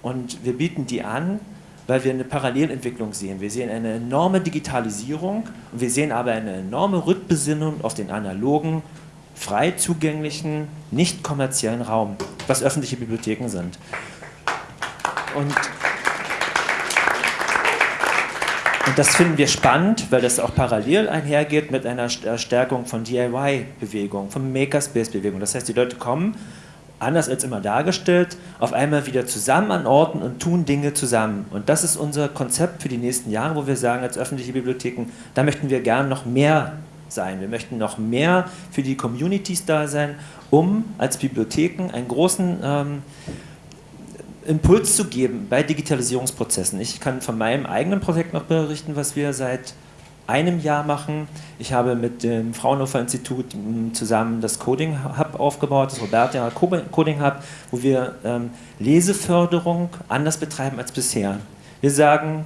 Und wir bieten die an, weil wir eine Parallelentwicklung sehen. Wir sehen eine enorme Digitalisierung und wir sehen aber eine enorme Rückbesinnung auf den analogen, frei zugänglichen, nicht kommerziellen Raum, was öffentliche Bibliotheken sind. Und und das finden wir spannend, weil das auch parallel einhergeht mit einer Stärkung von DIY-Bewegung, von Makerspace-Bewegung. Das heißt, die Leute kommen, anders als immer dargestellt, auf einmal wieder zusammen an Orten und tun Dinge zusammen. Und das ist unser Konzept für die nächsten Jahre, wo wir sagen, als öffentliche Bibliotheken, da möchten wir gern noch mehr sein. Wir möchten noch mehr für die Communities da sein, um als Bibliotheken einen großen ähm, Impuls zu geben bei Digitalisierungsprozessen. Ich kann von meinem eigenen Projekt noch berichten, was wir seit einem Jahr machen. Ich habe mit dem Fraunhofer Institut zusammen das Coding Hub aufgebaut, das Roberta Coding Hub, wo wir ähm, Leseförderung anders betreiben als bisher. Wir sagen,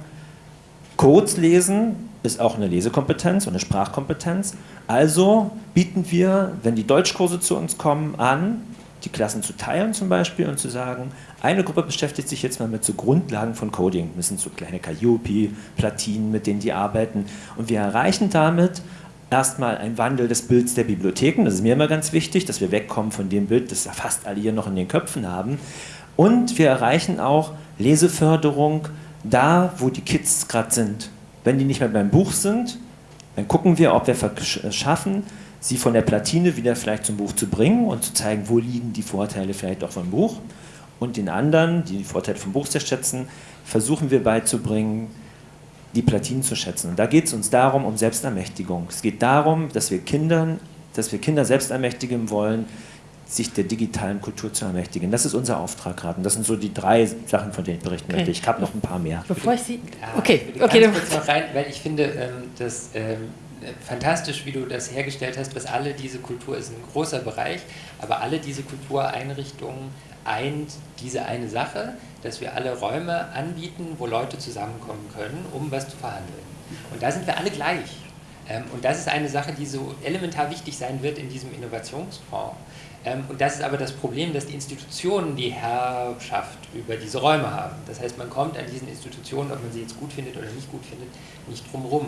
Codes lesen ist auch eine Lesekompetenz und eine Sprachkompetenz. Also bieten wir, wenn die Deutschkurse zu uns kommen, an, die Klassen zu teilen zum Beispiel und zu sagen, eine Gruppe beschäftigt sich jetzt mal mit so Grundlagen von Coding. Das sind so kleine Calliope, Platinen, mit denen die arbeiten. Und wir erreichen damit erstmal einen Wandel des Bilds der Bibliotheken. Das ist mir immer ganz wichtig, dass wir wegkommen von dem Bild, das fast alle hier noch in den Köpfen haben. Und wir erreichen auch Leseförderung da, wo die Kids gerade sind. Wenn die nicht mehr beim Buch sind, dann gucken wir, ob wir schaffen, sie von der Platine wieder vielleicht zum Buch zu bringen und zu zeigen, wo liegen die Vorteile vielleicht auch vom Buch. Und den anderen, die die Vorteile vom Buch sehr schätzen, versuchen wir beizubringen, die Platinen zu schätzen. Und da geht es uns darum, um Selbstermächtigung. Es geht darum, dass wir Kindern, dass wir Kinder selbst ermächtigen wollen, sich der digitalen Kultur zu ermächtigen. Das ist unser Auftrag gerade. Und das sind so die drei Sachen, von denen ich berichten okay. möchte. Ich habe noch ein paar mehr. Bevor ich Sie... Okay, okay. Ganz kurz noch rein, weil ich finde, ähm, dass ähm, fantastisch, wie du das hergestellt hast, was alle diese Kultur ist ein großer Bereich, aber alle diese Kultureinrichtungen eint diese eine Sache, dass wir alle Räume anbieten, wo Leute zusammenkommen können, um was zu verhandeln. Und da sind wir alle gleich. Ähm, und das ist eine Sache, die so elementar wichtig sein wird in diesem Innovationsfonds. Ähm, und das ist aber das Problem, dass die Institutionen die Herrschaft über diese Räume haben. Das heißt, man kommt an diesen Institutionen, ob man sie jetzt gut findet oder nicht gut findet, nicht. Ähm,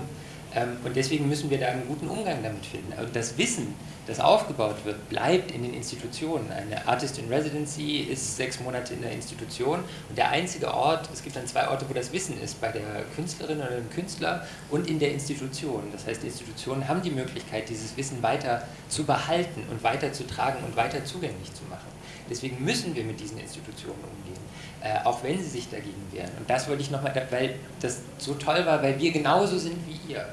und deswegen müssen wir da einen guten Umgang damit finden. Und das Wissen, das aufgebaut wird, bleibt in den Institutionen. Eine Artist in Residency ist sechs Monate in der Institution und der einzige Ort, es gibt dann zwei Orte, wo das Wissen ist, bei der Künstlerin oder dem Künstler und in der Institution. Das heißt, Institutionen haben die Möglichkeit, dieses Wissen weiter zu behalten und weiter zu tragen und weiter zugänglich zu machen. Deswegen müssen wir mit diesen Institutionen umgehen. Äh, auch wenn sie sich dagegen wehren. Und das wollte ich nochmal, weil das so toll war, weil wir genauso sind wie ihr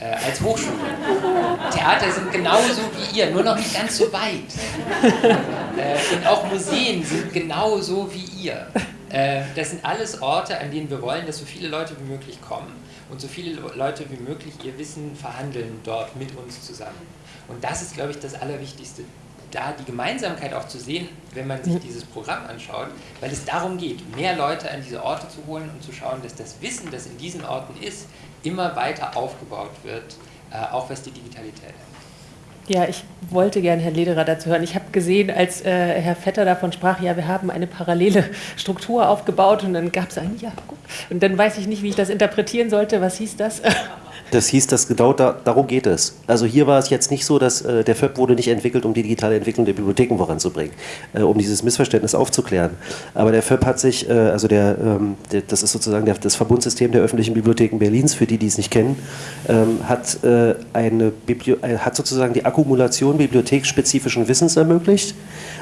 äh, als Hochschule. Theater sind genauso wie ihr, nur noch nicht ganz so weit. Äh, und auch Museen sind genauso wie ihr. Äh, das sind alles Orte, an denen wir wollen, dass so viele Leute wie möglich kommen und so viele Leute wie möglich ihr Wissen verhandeln dort mit uns zusammen. Und das ist, glaube ich, das Allerwichtigste da die Gemeinsamkeit auch zu sehen, wenn man sich dieses Programm anschaut, weil es darum geht, mehr Leute an diese Orte zu holen und zu schauen, dass das Wissen, das in diesen Orten ist, immer weiter aufgebaut wird, äh, auch was die Digitalität angeht. Ja, ich wollte gerne Herrn Lederer dazu hören. Ich habe gesehen, als äh, Herr Vetter davon sprach, ja, wir haben eine parallele Struktur aufgebaut und dann gab es ein, ja, gut. Und dann weiß ich nicht, wie ich das interpretieren sollte. Was hieß das? Das hieß, dass genau da, darum geht es. Also hier war es jetzt nicht so, dass äh, der FÖB wurde nicht entwickelt, um die digitale Entwicklung der Bibliotheken voranzubringen, äh, um dieses Missverständnis aufzuklären. Aber der FÖB hat sich, äh, also der, ähm, der, das ist sozusagen der, das Verbundsystem der öffentlichen Bibliotheken Berlins, für die, die es nicht kennen, ähm, hat, äh, eine Biblio äh, hat sozusagen die Akkumulation bibliotheksspezifischen Wissens ermöglicht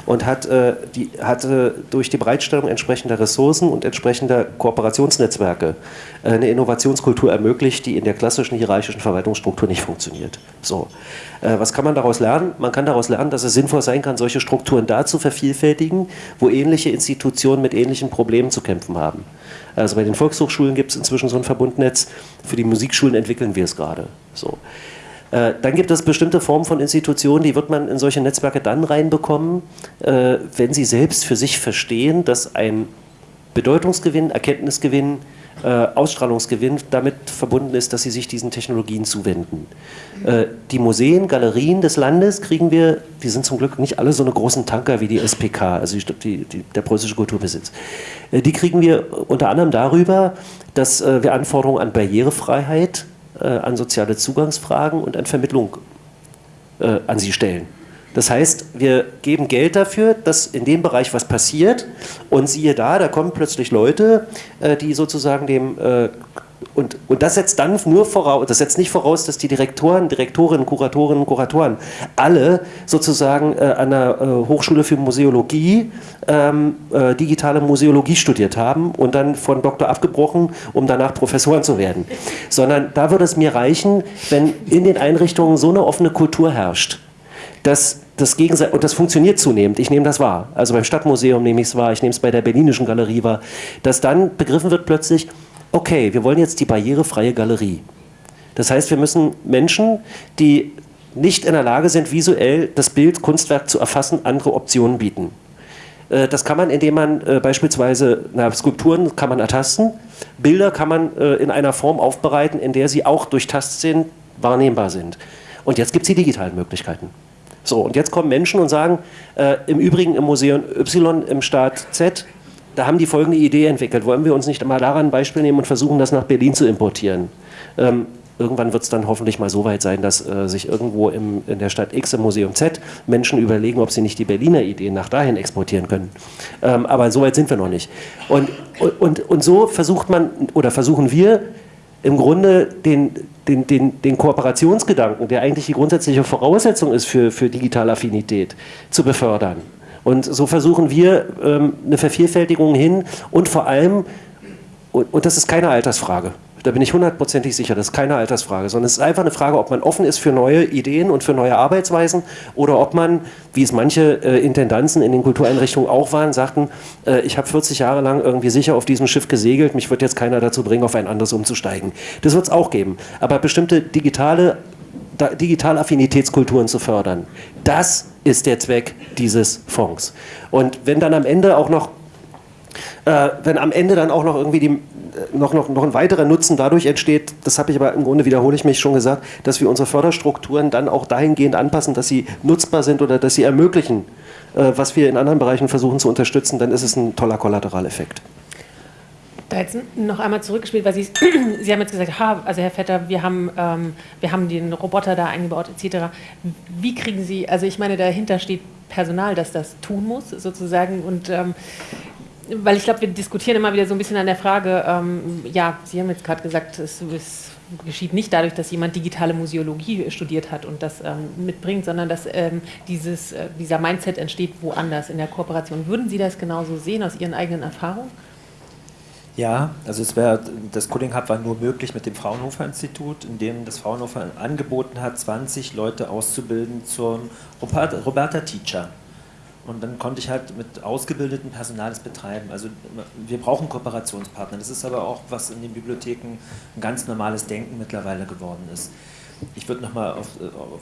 und hat, äh, die, hatte durch die Bereitstellung entsprechender Ressourcen und entsprechender Kooperationsnetzwerke eine Innovationskultur ermöglicht, die in der klassischen hierarchischen Verwaltungsstruktur nicht funktioniert. So. Äh, was kann man daraus lernen? Man kann daraus lernen, dass es sinnvoll sein kann, solche Strukturen da zu vervielfältigen, wo ähnliche Institutionen mit ähnlichen Problemen zu kämpfen haben. Also bei den Volkshochschulen gibt es inzwischen so ein Verbundnetz, für die Musikschulen entwickeln wir es gerade. So. Äh, dann gibt es bestimmte Formen von Institutionen, die wird man in solche Netzwerke dann reinbekommen, äh, wenn sie selbst für sich verstehen, dass ein Bedeutungsgewinn, Erkenntnisgewinn, äh, Ausstrahlungsgewinn damit verbunden ist, dass sie sich diesen Technologien zuwenden. Äh, die Museen, Galerien des Landes kriegen wir, die sind zum Glück nicht alle so eine großen Tanker wie die SPK, also die, die, der preußische Kulturbesitz. Äh, die kriegen wir unter anderem darüber, dass wir Anforderungen an Barrierefreiheit, an soziale Zugangsfragen und an Vermittlung an sie stellen. Das heißt, wir geben Geld dafür, dass in dem Bereich was passiert und siehe da, da kommen plötzlich Leute, äh, die sozusagen dem äh, und, und das setzt dann nur voraus, das setzt nicht voraus, dass die Direktoren, Direktorinnen, Kuratorinnen, Kuratoren alle sozusagen äh, an der äh, Hochschule für Museologie ähm, äh, digitale Museologie studiert haben und dann von Doktor abgebrochen, um danach Professoren zu werden. Sondern da würde es mir reichen, wenn in den Einrichtungen so eine offene Kultur herrscht dass das Gegenseitig, und das funktioniert zunehmend, ich nehme das wahr, also beim Stadtmuseum nehme ich es wahr, ich nehme es bei der Berlinischen Galerie wahr, dass dann begriffen wird plötzlich, okay, wir wollen jetzt die barrierefreie Galerie. Das heißt, wir müssen Menschen, die nicht in der Lage sind, visuell das Bild, Kunstwerk zu erfassen, andere Optionen bieten. Äh, das kann man, indem man äh, beispielsweise na, Skulpturen kann man ertasten, Bilder kann man äh, in einer Form aufbereiten, in der sie auch durch Tastsinn wahrnehmbar sind. Und jetzt gibt es die digitalen Möglichkeiten. So, und jetzt kommen Menschen und sagen, äh, im Übrigen im Museum Y im Staat Z, da haben die folgende Idee entwickelt. Wollen wir uns nicht mal daran ein Beispiel nehmen und versuchen, das nach Berlin zu importieren? Ähm, irgendwann wird es dann hoffentlich mal so weit sein, dass äh, sich irgendwo im, in der Stadt X im Museum Z Menschen überlegen, ob sie nicht die Berliner Ideen nach dahin exportieren können. Ähm, aber so weit sind wir noch nicht. Und, und, und so versucht man oder versuchen wir im Grunde den, den, den, den Kooperationsgedanken, der eigentlich die grundsätzliche Voraussetzung ist für, für digitale Affinität, zu befördern. Und so versuchen wir ähm, eine Vervielfältigung hin und vor allem, und, und das ist keine Altersfrage, da bin ich hundertprozentig sicher, das ist keine Altersfrage, sondern es ist einfach eine Frage, ob man offen ist für neue Ideen und für neue Arbeitsweisen oder ob man, wie es manche äh, Intendanzen in den Kultureinrichtungen auch waren, sagten, äh, ich habe 40 Jahre lang irgendwie sicher auf diesem Schiff gesegelt, mich wird jetzt keiner dazu bringen, auf ein anderes umzusteigen. Das wird es auch geben. Aber bestimmte digitale digitale Affinitätskulturen zu fördern. Das ist der Zweck dieses Fonds. Und wenn dann am Ende auch noch äh, wenn am Ende dann auch noch irgendwie die, äh, noch, noch, noch ein weiterer Nutzen dadurch entsteht, das habe ich aber im Grunde, wiederhole ich mich schon gesagt, dass wir unsere Förderstrukturen dann auch dahingehend anpassen, dass sie nutzbar sind oder dass sie ermöglichen, äh, was wir in anderen Bereichen versuchen zu unterstützen, dann ist es ein toller Kollateraleffekt. Da jetzt noch einmal zurückgespielt, weil Sie, Sie haben jetzt gesagt, ha, also Herr Vetter, wir haben, ähm, wir haben den Roboter da eingebaut etc. Wie kriegen Sie, also ich meine, dahinter steht Personal, das das tun muss sozusagen und ähm, weil ich glaube, wir diskutieren immer wieder so ein bisschen an der Frage, ähm, ja, Sie haben jetzt gerade gesagt, es, es, geschieht nicht dadurch, dass jemand digitale Museologie studiert hat und das ähm, mitbringt, sondern dass ähm, dieses, äh, dieser Mindset entsteht woanders in der Kooperation. Würden Sie das genauso sehen aus Ihren eigenen Erfahrungen? Ja, also es wäre, das Coding Hub war nur möglich mit dem Fraunhofer Institut, in dem das Fraunhofer angeboten hat, 20 Leute auszubilden zum Roberta Teacher. Und dann konnte ich halt mit ausgebildetem Personal das betreiben. Also wir brauchen Kooperationspartner. Das ist aber auch, was in den Bibliotheken ein ganz normales Denken mittlerweile geworden ist. Ich würde nochmal auf,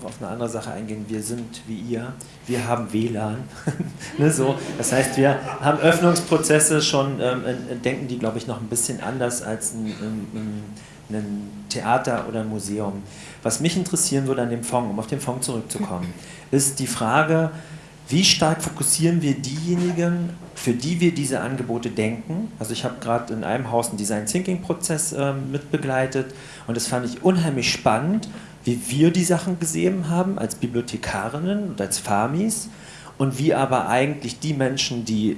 auf, eine andere Sache eingehen. Wir sind wie ihr, wir haben WLAN. ne, so. Das heißt, wir haben Öffnungsprozesse schon, ähm, denken die, glaube ich, noch ein bisschen anders als ein, ein ein Theater oder ein Museum. Was mich interessieren würde an dem Fonds, um auf den Fonds zurückzukommen, ist die Frage, wie stark fokussieren wir diejenigen, für die wir diese Angebote denken? Also ich habe gerade in einem Haus einen Design Thinking Prozess äh, mitbegleitet und das fand ich unheimlich spannend, wie wir die Sachen gesehen haben als Bibliothekarinnen und als Famis und wie aber eigentlich die Menschen, die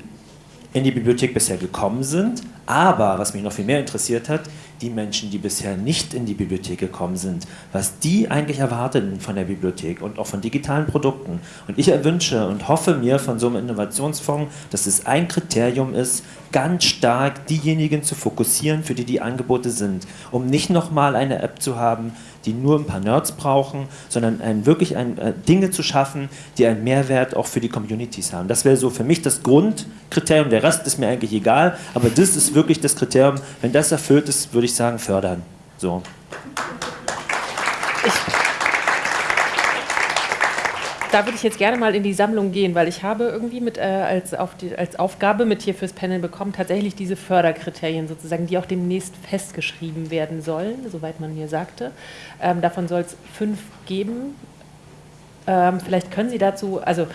in die Bibliothek bisher gekommen sind, aber was mich noch viel mehr interessiert hat, die Menschen, die bisher nicht in die Bibliothek gekommen sind, was die eigentlich erwarten von der Bibliothek und auch von digitalen Produkten. Und ich erwünsche und hoffe mir von so einem Innovationsfonds, dass es ein Kriterium ist, ganz stark diejenigen zu fokussieren, für die die Angebote sind, um nicht nochmal eine App zu haben, die nur ein paar Nerds brauchen, sondern ein, wirklich ein, äh, Dinge zu schaffen, die einen Mehrwert auch für die Communities haben. Das wäre so für mich das Grundkriterium. Der Rest ist mir eigentlich egal, aber das ist wirklich das Kriterium. Wenn das erfüllt ist, würde ich sagen, fördern. So. Da würde ich jetzt gerne mal in die Sammlung gehen, weil ich habe irgendwie mit, äh, als, auf die, als Aufgabe mit hier fürs Panel bekommen, tatsächlich diese Förderkriterien sozusagen, die auch demnächst festgeschrieben werden sollen, soweit man mir sagte. Ähm, davon soll es fünf geben. Ähm, vielleicht können Sie dazu, also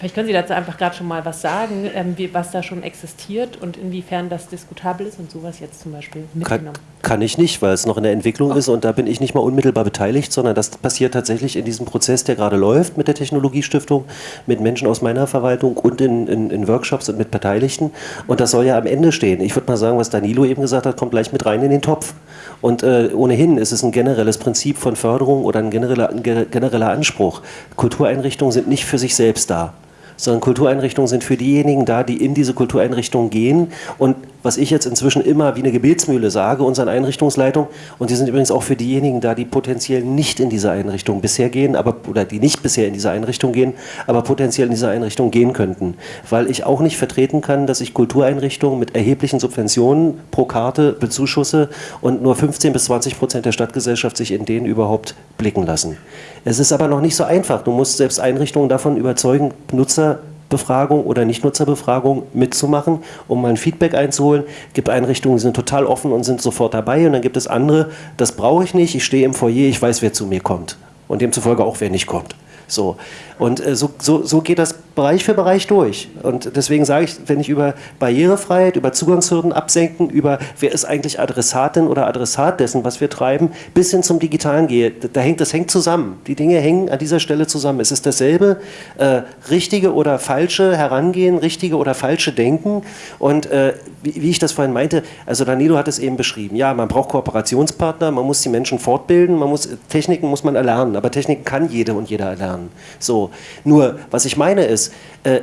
Vielleicht können Sie dazu einfach gerade schon mal was sagen, ähm, wie, was da schon existiert und inwiefern das diskutabel ist und sowas jetzt zum Beispiel mitgenommen. Kann, kann ich nicht, weil es noch in der Entwicklung oh. ist und da bin ich nicht mal unmittelbar beteiligt, sondern das passiert tatsächlich in diesem Prozess, der gerade läuft mit der Technologiestiftung, mit Menschen aus meiner Verwaltung und in, in, in Workshops und mit Beteiligten. Und das soll ja am Ende stehen. Ich würde mal sagen, was Danilo eben gesagt hat, kommt gleich mit rein in den Topf. Und äh, ohnehin ist es ein generelles Prinzip von Förderung oder ein genereller, ein genereller Anspruch. Kultureinrichtungen sind nicht für sich selbst da sondern Kultureinrichtungen sind für diejenigen da, die in diese Kultureinrichtungen gehen und was ich jetzt inzwischen immer wie eine Gebetsmühle sage, unseren Einrichtungsleitungen. Und die sind übrigens auch für diejenigen da, die potenziell nicht in diese Einrichtung bisher gehen, aber, oder die nicht bisher in diese Einrichtung gehen, aber potenziell in diese Einrichtung gehen könnten. Weil ich auch nicht vertreten kann, dass ich Kultureinrichtungen mit erheblichen Subventionen pro Karte bezuschusse und nur 15 bis 20 Prozent der Stadtgesellschaft sich in denen überhaupt blicken lassen. Es ist aber noch nicht so einfach. Du musst selbst Einrichtungen davon überzeugen, Nutzer Befragung oder Nichtnutzerbefragung mitzumachen, um mal ein Feedback einzuholen. Es gibt Einrichtungen, die sind total offen und sind sofort dabei und dann gibt es andere, das brauche ich nicht, ich stehe im Foyer, ich weiß, wer zu mir kommt und demzufolge auch, wer nicht kommt. So. Und äh, so, so, so geht das Bereich für Bereich durch. Und deswegen sage ich, wenn ich über Barrierefreiheit, über Zugangshürden absenken, über wer ist eigentlich Adressatin oder Adressat dessen, was wir treiben, bis hin zum Digitalen gehe, da hängt, das hängt zusammen. Die Dinge hängen an dieser Stelle zusammen. Es ist dasselbe äh, richtige oder falsche Herangehen, richtige oder falsche Denken. Und äh, wie, wie, ich das vorhin meinte, also Danilo hat es eben beschrieben. Ja, man braucht Kooperationspartner, man muss die Menschen fortbilden, man muss, Techniken muss man erlernen, aber Techniken kann jede und jeder erlernen. So. Nur, was ich meine ist, äh,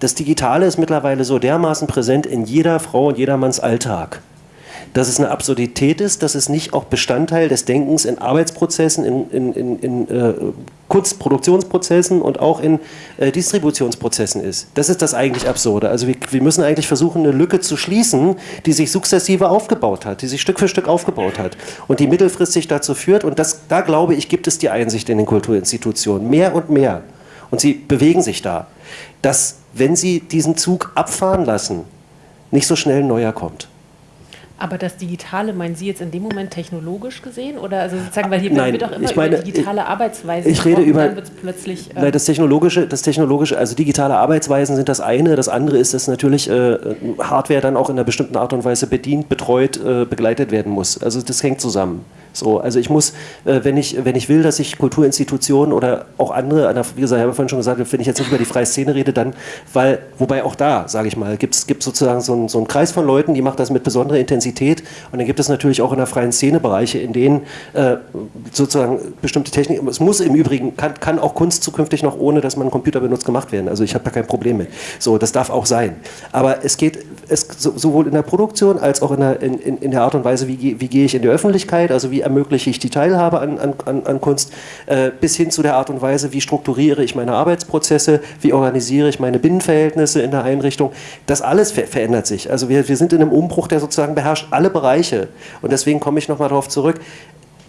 das Digitale ist mittlerweile so dermaßen präsent in jeder Frau und jedermanns Alltag dass es eine Absurdität ist, dass es nicht auch Bestandteil des Denkens in Arbeitsprozessen, in, in, in, in äh, Kunstproduktionsprozessen und auch in äh, Distributionsprozessen ist. Das ist das eigentlich Absurde. Also wir, wir, müssen eigentlich versuchen, eine Lücke zu schließen, die sich sukzessive aufgebaut hat, die sich Stück für Stück aufgebaut hat und die mittelfristig dazu führt, und das, da glaube ich, gibt es die Einsicht in den Kulturinstitutionen, mehr und mehr, und sie bewegen sich da, dass wenn sie diesen Zug abfahren lassen, nicht so schnell ein neuer kommt. Aber das Digitale, meinen Sie jetzt in dem Moment technologisch gesehen? Oder also sozusagen, weil hier nein, wird auch immer ich meine, über digitale Arbeitsweisen Ich rede über, plötzlich, äh nein, das Technologische, das Technologische, also digitale Arbeitsweisen sind das eine. Das andere ist, dass natürlich äh, Hardware dann auch in einer bestimmten Art und Weise bedient, betreut, äh, begleitet werden muss. Also das hängt zusammen. So, also ich muss, äh, wenn, ich, wenn ich will, dass sich Kulturinstitutionen oder auch andere, wie gesagt, ich habe vorhin schon gesagt, wenn ich jetzt nicht über die freie Szene rede, dann, weil, wobei auch da, sage ich mal, gibt es sozusagen so einen, so einen Kreis von Leuten, die macht das mit besonderer Intensität und dann gibt es natürlich auch in der freien Szene Bereiche, in denen äh, sozusagen bestimmte Techniken, es muss im Übrigen, kann, kann auch Kunst zukünftig noch ohne, dass man einen Computer benutzt, gemacht werden. Also ich habe da kein Problem mit. So, das darf auch sein. Aber es geht es, sowohl in der Produktion als auch in der, in, in der Art und Weise, wie, wie gehe ich in die Öffentlichkeit, also wie ermögliche ich die Teilhabe an, an, an Kunst, äh, bis hin zu der Art und Weise, wie strukturiere ich meine Arbeitsprozesse, wie organisiere ich meine Binnenverhältnisse in der Einrichtung. Das alles ver verändert sich. Also wir, wir sind in einem Umbruch, der sozusagen beherrscht alle Bereiche. Und deswegen komme ich nochmal darauf zurück,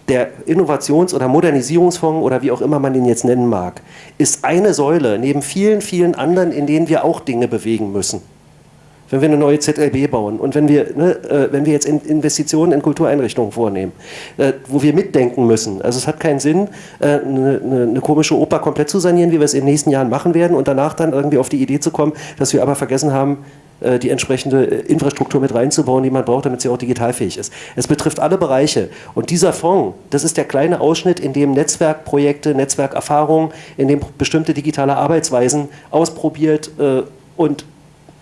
der Innovations- oder Modernisierungsfonds oder wie auch immer man ihn jetzt nennen mag, ist eine Säule neben vielen, vielen anderen, in denen wir auch Dinge bewegen müssen. Wenn wir eine neue ZLB bauen und wenn wir, ne, äh, wenn wir jetzt in Investitionen in Kultureinrichtungen vornehmen, äh, wo wir mitdenken müssen. Also es hat keinen Sinn, äh, eine, eine, komische Oper komplett zu sanieren, wie wir es in den nächsten Jahren machen werden und danach dann irgendwie auf die Idee zu kommen, dass wir aber vergessen haben, die entsprechende Infrastruktur mit reinzubauen, die man braucht, damit sie auch digitalfähig ist. Es betrifft alle Bereiche. Und dieser Fonds, das ist der kleine Ausschnitt, in dem Netzwerkprojekte, Netzwerkerfahrungen, in dem bestimmte digitale Arbeitsweisen ausprobiert und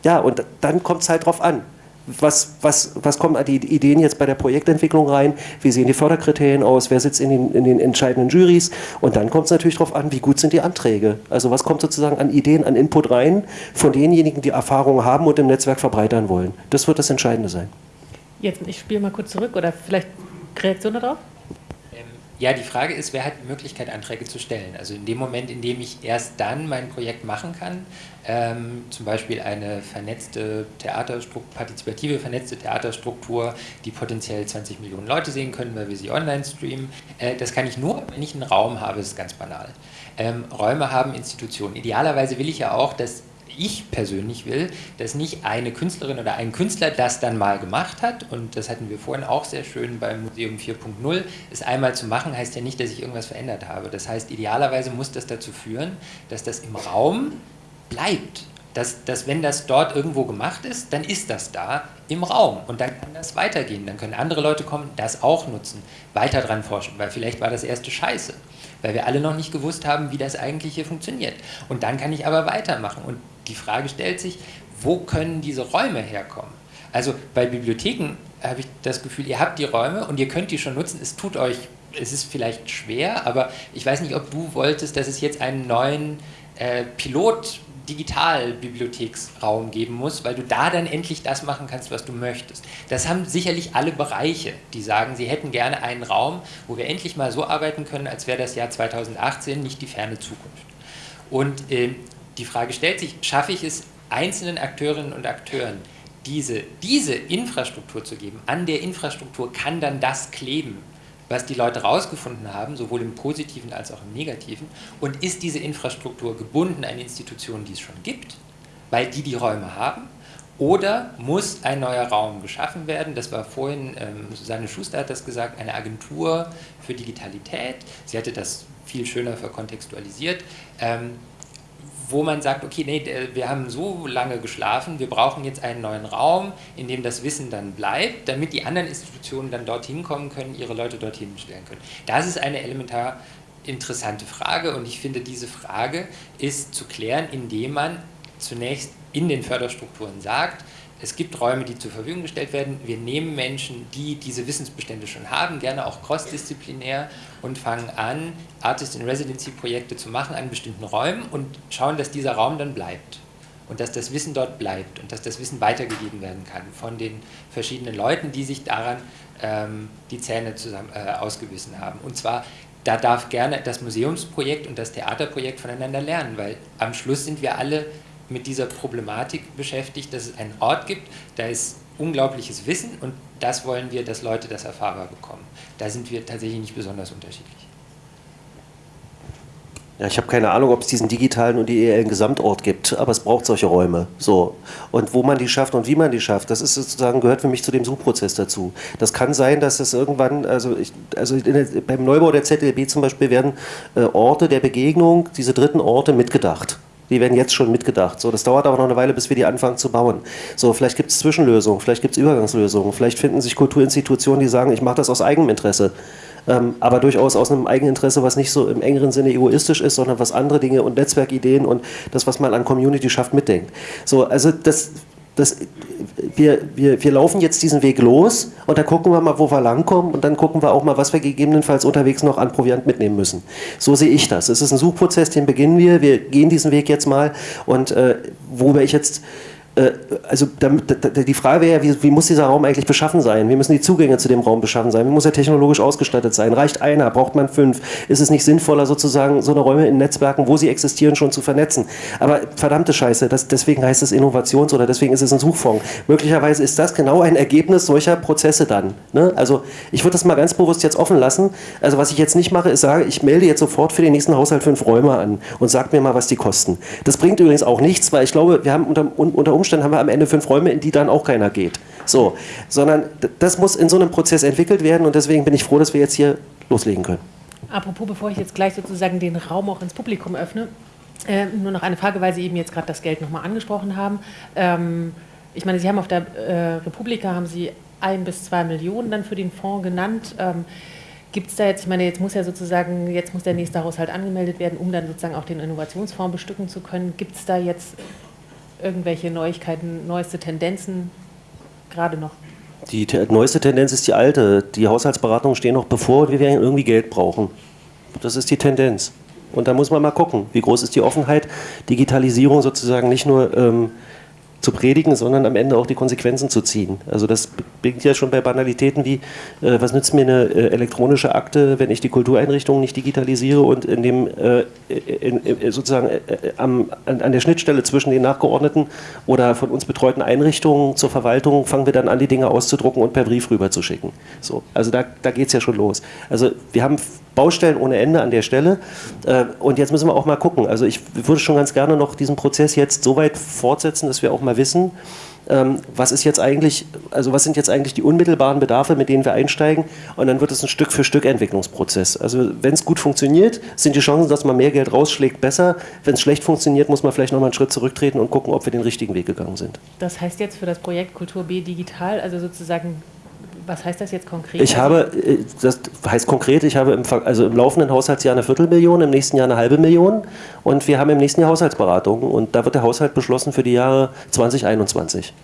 ja, und dann kommt es halt drauf an was, was, was kommen die Ideen jetzt bei der Projektentwicklung rein, wie sehen die Förderkriterien aus, wer sitzt in den, in den entscheidenden Juries und dann kommt es natürlich darauf an, wie gut sind die Anträge. Also was kommt sozusagen an Ideen, an Input rein von denjenigen, die Erfahrungen haben und im Netzwerk verbreitern wollen. Das wird das Entscheidende sein. Jetzt, ich spiele mal kurz zurück oder vielleicht Reaktion darauf? Ja, die Frage ist, wer hat die Möglichkeit, Anträge zu stellen? Also in dem Moment, in dem ich erst dann mein Projekt machen kann, ähm, zum Beispiel eine vernetzte Theaterstruktur, partizipative vernetzte Theaterstruktur, die potenziell 20 Millionen Leute sehen können, weil wir sie online streamen, äh, das kann ich nur, wenn ich einen Raum habe, das ist ganz banal. Ähm, Räume haben Institutionen. Idealerweise will ich ja auch, dass ich persönlich will, dass nicht eine Künstlerin oder ein Künstler das dann mal gemacht hat und das hatten wir vorhin auch sehr schön beim Museum 4.0, es einmal zu machen heißt ja nicht, dass ich irgendwas verändert habe. Das heißt, idealerweise muss das dazu führen, dass das im Raum bleibt. Dass, dass wenn das dort irgendwo gemacht ist, dann ist das da im Raum und dann kann das weitergehen. Dann können andere Leute kommen, das auch nutzen, weiter dran forschen, weil vielleicht war das erste Scheiße weil wir alle noch nicht gewusst haben, wie das eigentlich hier funktioniert. Und dann kann ich aber weitermachen. Und die Frage stellt sich, wo können diese Räume herkommen? Also bei Bibliotheken habe ich das Gefühl, ihr habt die Räume und ihr könnt die schon nutzen. Es tut euch, es ist vielleicht schwer, aber ich weiß nicht, ob du wolltest, dass es jetzt einen neuen äh, Pilot Digitalbibliotheksraum geben muss, weil du da dann endlich das machen kannst, was du möchtest. Das haben sicherlich alle Bereiche, die sagen, sie hätten gerne einen Raum, wo wir endlich mal so arbeiten können, als wäre das Jahr 2018 nicht die ferne Zukunft. Und äh, die Frage stellt sich, schaffe ich es einzelnen Akteurinnen und Akteuren, diese, diese Infrastruktur zu geben? An der Infrastruktur kann dann das kleben, was die Leute herausgefunden haben, sowohl im Positiven als auch im Negativen. Und ist diese Infrastruktur gebunden an Institutionen, die es schon gibt, weil die die Räume haben? Oder muss ein neuer Raum geschaffen werden? Das war vorhin, ähm, Susanne Schuster hat das gesagt, eine Agentur für Digitalität. Sie hatte das viel schöner verkontextualisiert. Ähm, wo man sagt, okay, nee, wir haben so lange geschlafen, wir brauchen jetzt einen neuen Raum, in dem das Wissen dann bleibt, damit die anderen Institutionen dann dorthin kommen können, ihre Leute dorthin stellen können. Das ist eine elementar interessante Frage und ich finde, diese Frage ist zu klären, indem man zunächst in den Förderstrukturen sagt, es gibt Räume, die zur Verfügung gestellt werden. Wir nehmen Menschen, die diese Wissensbestände schon haben, gerne auch crossdisziplinär und fangen an, Artist-in-Residency-Projekte zu machen an bestimmten Räumen und schauen, dass dieser Raum dann bleibt und dass das Wissen dort bleibt und dass das Wissen weitergegeben werden kann von den verschiedenen Leuten, die sich daran ähm, die Zähne zusammen, äh, ausgewissen haben. Und zwar, da darf gerne das Museumsprojekt und das Theaterprojekt voneinander lernen, weil am Schluss sind wir alle mit dieser Problematik beschäftigt, dass es einen Ort gibt, da ist unglaubliches Wissen und das wollen wir, dass Leute das erfahrbar bekommen. Da sind wir tatsächlich nicht besonders unterschiedlich. Ja, ich habe keine Ahnung, ob es diesen digitalen und ideellen Gesamtort gibt, aber es braucht solche Räume. So. Und wo man die schafft und wie man die schafft, das ist sozusagen, gehört für mich zu dem Suchprozess dazu. Das kann sein, dass es irgendwann, also, ich, also der, beim Neubau der ZLB zum Beispiel werden äh, Orte der Begegnung, diese dritten Orte mitgedacht. Die werden jetzt schon mitgedacht. So, das dauert aber noch eine Weile, bis wir die anfangen zu bauen. So, vielleicht gibt es Zwischenlösungen, vielleicht gibt es Übergangslösungen, vielleicht finden sich Kulturinstitutionen, die sagen, ich mache das aus eigenem Interesse. Ähm, aber durchaus aus einem Eigeninteresse, was nicht so im engeren Sinne egoistisch ist, sondern was andere Dinge und Netzwerkideen und das, was man an Community schafft, mitdenkt. So, also das das, wir, wir, wir laufen jetzt diesen Weg los und dann gucken wir mal, wo wir langkommen und dann gucken wir auch mal, was wir gegebenenfalls unterwegs noch an Proviant mitnehmen müssen. So sehe ich das. Es ist ein Suchprozess, den beginnen wir. Wir gehen diesen Weg jetzt mal und äh, worüber ich jetzt also die Frage wäre ja, wie, wie, muss dieser Raum eigentlich beschaffen sein? Wie müssen die Zugänge zu dem Raum beschaffen sein? Wie muss er technologisch ausgestattet sein? Reicht einer? Braucht man fünf? Ist es nicht sinnvoller, sozusagen so eine Räume in Netzwerken, wo sie existieren, schon zu vernetzen? Aber verdammte Scheiße, das, deswegen heißt es Innovations- oder deswegen ist es ein Suchfonds. Möglicherweise ist das genau ein Ergebnis solcher Prozesse dann. Ne? Also ich würde das mal ganz bewusst jetzt offen lassen. Also was ich jetzt nicht mache, ist sage, ich melde jetzt sofort für den nächsten Haushalt fünf Räume an und sag mir mal, was die kosten. Das bringt übrigens auch nichts, weil ich glaube, wir haben unter, unter Umständen Umständen haben wir am Ende fünf Räume, in die dann auch keiner geht. So, sondern das muss in so einem Prozess entwickelt werden und deswegen bin ich froh, dass wir jetzt hier loslegen können. Apropos, bevor ich jetzt gleich sozusagen den Raum auch ins Publikum öffne, äh, nur noch eine Frage, weil Sie eben jetzt gerade das Geld nochmal angesprochen haben. Ähm, ich meine, Sie haben auf der äh, Republika haben Sie ein bis zwei Millionen dann für den Fonds genannt. Ähm, Gibt es da jetzt, ich meine, jetzt muss ja sozusagen, jetzt muss der nächste Haushalt angemeldet werden, um dann sozusagen auch den Innovationsfonds bestücken zu können. Gibt es da jetzt irgendwelche Neuigkeiten, neueste Tendenzen gerade noch? Die neueste Tendenz ist die alte. Die Haushaltsberatungen stehen noch bevor und wir werden irgendwie Geld brauchen. Das ist die Tendenz. Und da muss man mal gucken, wie groß ist die Offenheit, Digitalisierung sozusagen nicht nur ähm, zu predigen, sondern am Ende auch die Konsequenzen zu ziehen. Also das beginnt ja schon bei Banalitäten wie, äh, was nützt mir eine äh, elektronische Akte, wenn ich die Kultureinrichtungen nicht digitalisiere und in dem äh, in, in, sozusagen äh, am, an, an, der Schnittstelle zwischen den nachgeordneten oder von uns betreuten Einrichtungen zur Verwaltung fangen wir dann an, die Dinge auszudrucken und per Brief rüberzuschicken. So, also da, da geht es ja schon los. Also wir haben Baustellen ohne Ende an der Stelle. Äh, und jetzt müssen wir auch mal gucken. Also ich würde schon ganz gerne noch diesen Prozess jetzt so weit fortsetzen, dass wir auch mal wissen, ähm, was ist jetzt eigentlich, also was sind jetzt eigentlich die unmittelbaren Bedarfe, mit denen wir einsteigen und dann wird es ein Stück für Stück Entwicklungsprozess. Also wenn es gut funktioniert, sind die Chancen, dass man mehr Geld rausschlägt, besser. Wenn es schlecht funktioniert, muss man vielleicht nochmal einen Schritt zurücktreten und gucken, ob wir den richtigen Weg gegangen sind. Das heißt jetzt für das Projekt Kultur B digital, also sozusagen was heißt das jetzt konkret? Ich habe, äh, das heißt konkret, ich habe im, also im laufenden Haushaltsjahr eine Viertelmillion, im nächsten Jahr eine halbe Million und wir haben im nächsten Jahr Haushaltsberatungen und da wird der Haushalt beschlossen für die Jahre 2021.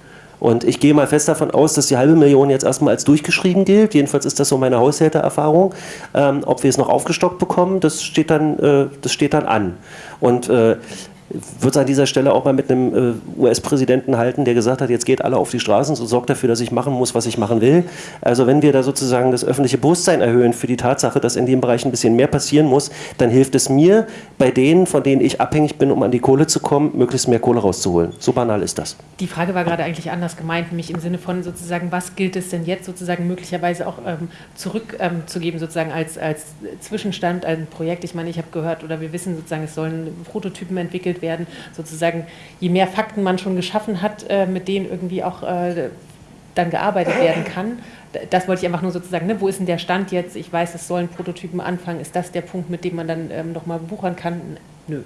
Und ich gehe mal fest davon aus, dass die halbe Million jetzt erstmal als durchgeschrieben gilt. Jedenfalls ist das so meine Haushältererfahrung. Ähm, ob wir es noch aufgestockt bekommen, das steht dann, äh, das steht dann an. Und äh, würde es an dieser Stelle auch mal mit einem äh, US-Präsidenten halten, der gesagt hat, jetzt geht alle auf die Straßen und sorgt dafür, dass ich machen muss, was ich machen will. Also wenn wir da sozusagen das öffentliche Bewusstsein erhöhen für die Tatsache, dass in dem Bereich ein bisschen mehr passieren muss, dann hilft es mir, bei denen, von denen ich abhängig bin, um an die Kohle zu kommen, möglichst mehr Kohle rauszuholen. So banal ist das. Die Frage war gerade eigentlich anders gemeint, nämlich im Sinne von sozusagen, was gilt es denn jetzt sozusagen möglicherweise auch ähm, zurückzugeben, ähm, sozusagen als, als Zwischenstand, ein Projekt. Ich meine, ich habe gehört oder wir wissen sozusagen, es sollen Prototypen entwickelt werden werden. Sozusagen, je mehr Fakten man schon geschaffen hat, äh, mit denen irgendwie auch äh, dann gearbeitet werden kann. Das wollte ich einfach nur sozusagen, ne, wo ist denn der Stand jetzt? Ich weiß, es sollen Prototypen anfangen. Ist das der Punkt, mit dem man dann ähm, nochmal buchern kann? Nö.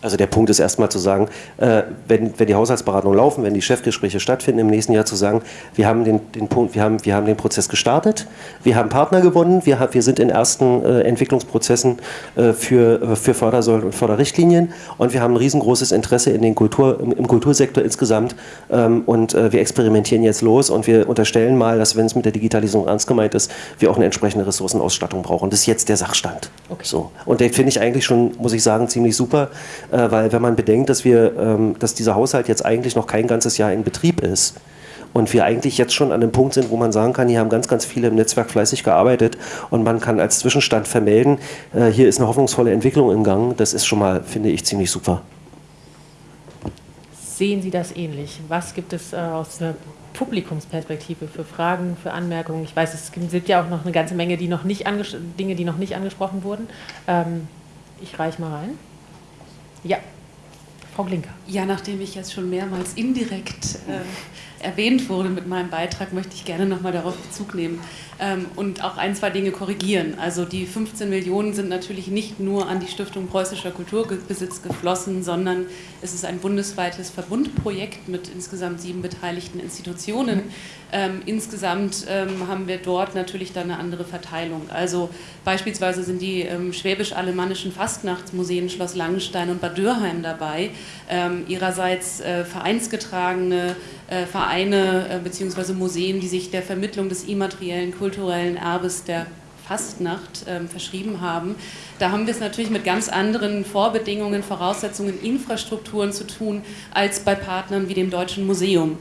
Also der Punkt ist erstmal zu sagen, äh, wenn, wenn die Haushaltsberatungen laufen, wenn die Chefgespräche stattfinden im nächsten Jahr zu sagen, wir haben den, den Punkt, wir haben, wir haben den Prozess gestartet, wir haben Partner gewonnen, wir, haben, wir sind in ersten äh, Entwicklungsprozessen äh, für, äh, für Fördersäulen und Förderrichtlinien und wir haben ein riesengroßes Interesse in den Kultur, im, im Kultursektor insgesamt ähm, und äh, wir experimentieren jetzt los und wir unterstellen mal, dass wenn es mit der Digitalisierung ernst gemeint ist, wir auch eine entsprechende Ressourcenausstattung brauchen. Das ist jetzt der Sachstand. Okay. So. Und den finde ich eigentlich schon, muss ich sagen, ziemlich super äh, weil wenn man bedenkt, dass, wir, ähm, dass dieser Haushalt jetzt eigentlich noch kein ganzes Jahr in Betrieb ist, und wir eigentlich jetzt schon an dem Punkt sind, wo man sagen kann, hier haben ganz, ganz viele im Netzwerk fleißig gearbeitet und man kann als Zwischenstand vermelden, äh, hier ist eine hoffnungsvolle Entwicklung im Gang. Das ist schon mal, finde ich, ziemlich super. Sehen Sie das ähnlich? Was gibt es äh, aus der Publikumsperspektive für Fragen, für Anmerkungen? Ich weiß, es gibt ja auch noch eine ganze Menge die noch nicht Dinge, die noch nicht angesprochen wurden. Ähm, ich reiche mal rein. Ja, Frau Glinker. Ja, nachdem ich jetzt schon mehrmals indirekt äh, erwähnt wurde mit meinem Beitrag, möchte ich gerne nochmal darauf Bezug nehmen und auch ein, zwei Dinge korrigieren. Also die 15 Millionen sind natürlich nicht nur an die Stiftung Preußischer Kulturbesitz geflossen, sondern es ist ein bundesweites Verbundprojekt mit insgesamt sieben beteiligten Institutionen. Ähm, insgesamt ähm, haben wir dort natürlich dann eine andere Verteilung. Also beispielsweise sind die ähm, schwäbisch-alemannischen Fastnachtsmuseen Schloss Langenstein und Bad Dürheim dabei. Ähm, ihrerseits äh, vereinsgetragene Vereine äh, bzw. Museen, die sich der Vermittlung des immateriellen kulturellen Erbes der Fastnacht ähm, verschrieben haben. Da haben wir es natürlich mit ganz anderen Vorbedingungen, Voraussetzungen, Infrastrukturen zu tun, als bei Partnern wie dem Deutschen Museum.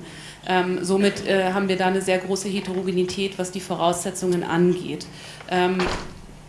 Ähm, somit äh, haben wir da eine sehr große Heterogenität, was die Voraussetzungen angeht. Ähm,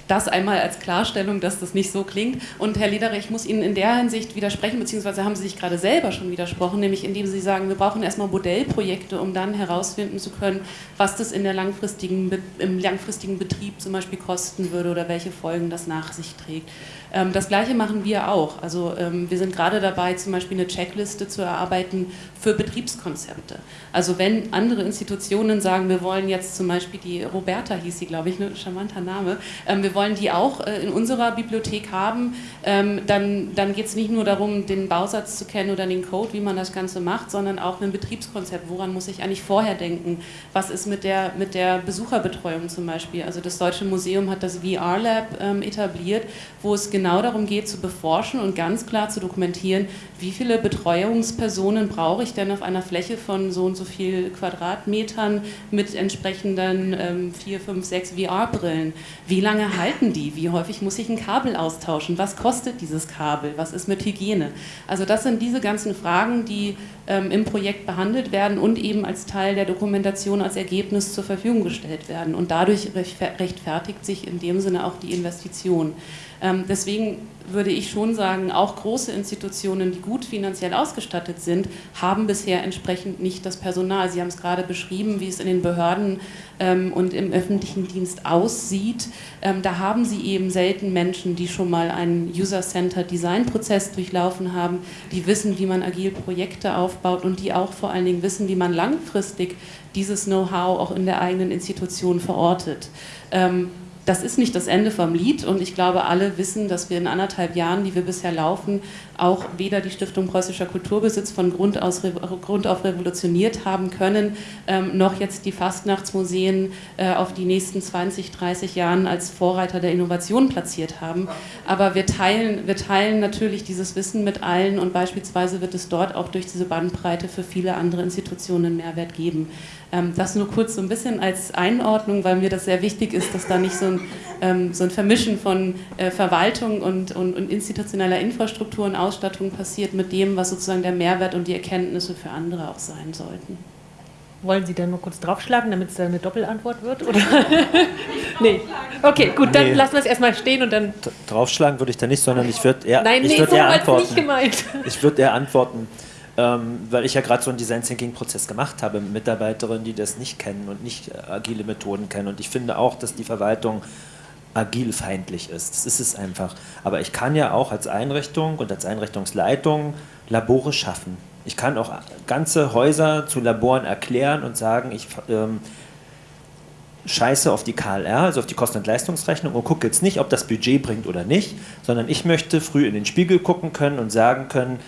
das einmal als Klarstellung, dass das nicht so klingt. Und Herr Lederer, ich muss Ihnen in der Hinsicht widersprechen, beziehungsweise haben Sie sich gerade selber schon widersprochen, nämlich indem Sie sagen, wir brauchen erstmal Modellprojekte, um dann herausfinden zu können, was das in der langfristigen, im langfristigen Betrieb zum Beispiel kosten würde oder welche Folgen das nach sich trägt. Ähm, das Gleiche machen wir auch. Also ähm, wir sind gerade dabei, zum Beispiel eine Checkliste zu erarbeiten für Betriebskonzepte. Also wenn andere Institutionen sagen, wir wollen jetzt zum Beispiel die Roberta hieß sie, glaube ich, ein charmanter Name, ähm, wir wollen die auch äh, in unserer Bibliothek haben, dann, dann geht es nicht nur darum, den Bausatz zu kennen oder den Code, wie man das Ganze macht, sondern auch ein Betriebskonzept. Woran muss ich eigentlich vorher denken? Was ist mit der, mit der Besucherbetreuung zum Beispiel? Also das Deutsche Museum hat das VR Lab etabliert, wo es genau darum geht, zu beforschen und ganz klar zu dokumentieren, wie viele Betreuungspersonen brauche ich denn auf einer Fläche von so und so viel Quadratmetern mit entsprechenden ähm, 4, 5, 6 VR-Brillen. Wie lange halten die? Wie häufig muss ich ein Kabel austauschen? Was kostet dieses Kabel? Was ist mit Hygiene? Also das sind diese ganzen Fragen, die ähm, im Projekt behandelt werden und eben als Teil der Dokumentation als Ergebnis zur Verfügung gestellt werden. Und dadurch rechtfertigt sich in dem Sinne auch die Investition. Ähm, deswegen würde ich schon sagen, auch große Institutionen, die gut finanziell ausgestattet sind, haben bisher entsprechend nicht das Personal. Sie haben es gerade beschrieben, wie es in den Behörden ähm, und im öffentlichen Dienst aussieht. Ähm, da haben sie eben selten Menschen, die schon mal einen User-Centered Design-Prozess durchlaufen haben, die wissen, wie man agil Projekte aufbaut und die auch vor allen Dingen wissen, wie man langfristig dieses Know-how auch in der eigenen Institution verortet. Ähm, das ist nicht das Ende vom Lied und ich glaube, alle wissen, dass wir in anderthalb Jahren, die wir bisher laufen, auch weder die Stiftung Preußischer Kulturbesitz von Grund, aus, Grund auf revolutioniert haben können, ähm, noch jetzt die Fastnachtsmuseen äh, auf die nächsten 20, 30 Jahren als Vorreiter der Innovation platziert haben. Aber wir teilen, wir teilen natürlich dieses Wissen mit allen und beispielsweise wird es dort auch durch diese Bandbreite für viele andere Institutionen Mehrwert geben. Ähm, das nur kurz so ein bisschen als Einordnung, weil mir das sehr wichtig ist, dass da nicht so ein, ähm, so ein Vermischen von äh, Verwaltung und, und, und, institutioneller Infrastruktur und Ausstattung passiert mit dem, was sozusagen der Mehrwert und die Erkenntnisse für andere auch sein sollten. Wollen Sie dann nur kurz draufschlagen, damit es eine Doppelantwort wird? Oder? nee. Okay, gut, dann nee. lassen wir es erstmal stehen und dann. Draufschlagen würde ich da nicht, sondern ich würde eher, Nein, ich nee, würd so eher antworten. Nicht gemeint. Ich würde eher antworten ähm, weil ich ja gerade so einen Design Thinking Prozess gemacht habe mit Mitarbeiterinnen, die das nicht kennen und nicht äh, agile Methoden kennen. Und ich finde auch, dass die Verwaltung agilfeindlich ist. Das ist es einfach. Aber ich kann ja auch als Einrichtung und als Einrichtungsleitung Labore schaffen. Ich kann auch ganze Häuser zu Laboren erklären und sagen, ich ähm, scheiße auf die KLR, also auf die Kosten- und Leistungsrechnung und gucke jetzt nicht, ob das Budget bringt oder nicht, sondern ich möchte früh in den Spiegel gucken können und sagen können,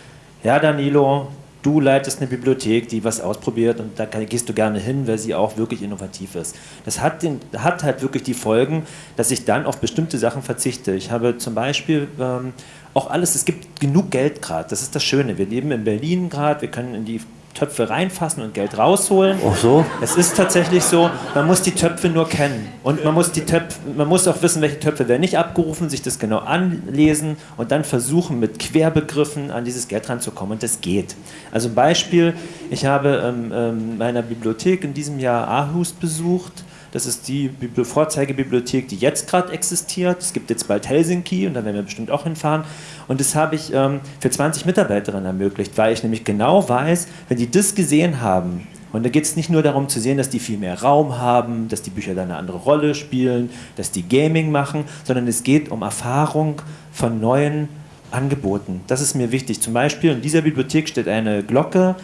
ja Danilo, du leitest eine Bibliothek, die was ausprobiert und da gehst du gerne hin, weil sie auch wirklich innovativ ist. Das hat, den, hat halt wirklich die Folgen, dass ich dann auf bestimmte Sachen verzichte. Ich habe zum Beispiel ähm, auch alles, es gibt genug Geld gerade, das ist das Schöne. Wir leben in Berlin gerade, wir können in die Töpfe reinfassen und Geld rausholen. Ach so? Es ist tatsächlich so, man muss die Töpfe nur kennen. Und man muss, die Töpfe, man muss auch wissen, welche Töpfe werden nicht abgerufen, sich das genau anlesen und dann versuchen, mit Querbegriffen an dieses Geld ranzukommen. Und das geht. Also ein Beispiel, ich habe ähm, ähm, meiner Bibliothek in diesem Jahr Aarhus besucht das ist die Vorzeigebibliothek, die jetzt gerade existiert. Es gibt jetzt bald Helsinki und da werden wir bestimmt auch hinfahren. Und das habe ich ähm, für 20 Mitarbeiterinnen ermöglicht, weil ich nämlich genau weiß, wenn die das gesehen haben, und da geht es nicht nur darum zu sehen, dass die viel mehr Raum haben, dass die Bücher da eine andere Rolle spielen, dass die Gaming machen, sondern es geht um Erfahrung von neuen Angeboten. Das ist mir wichtig. Zum Beispiel in dieser Bibliothek steht eine Glocke,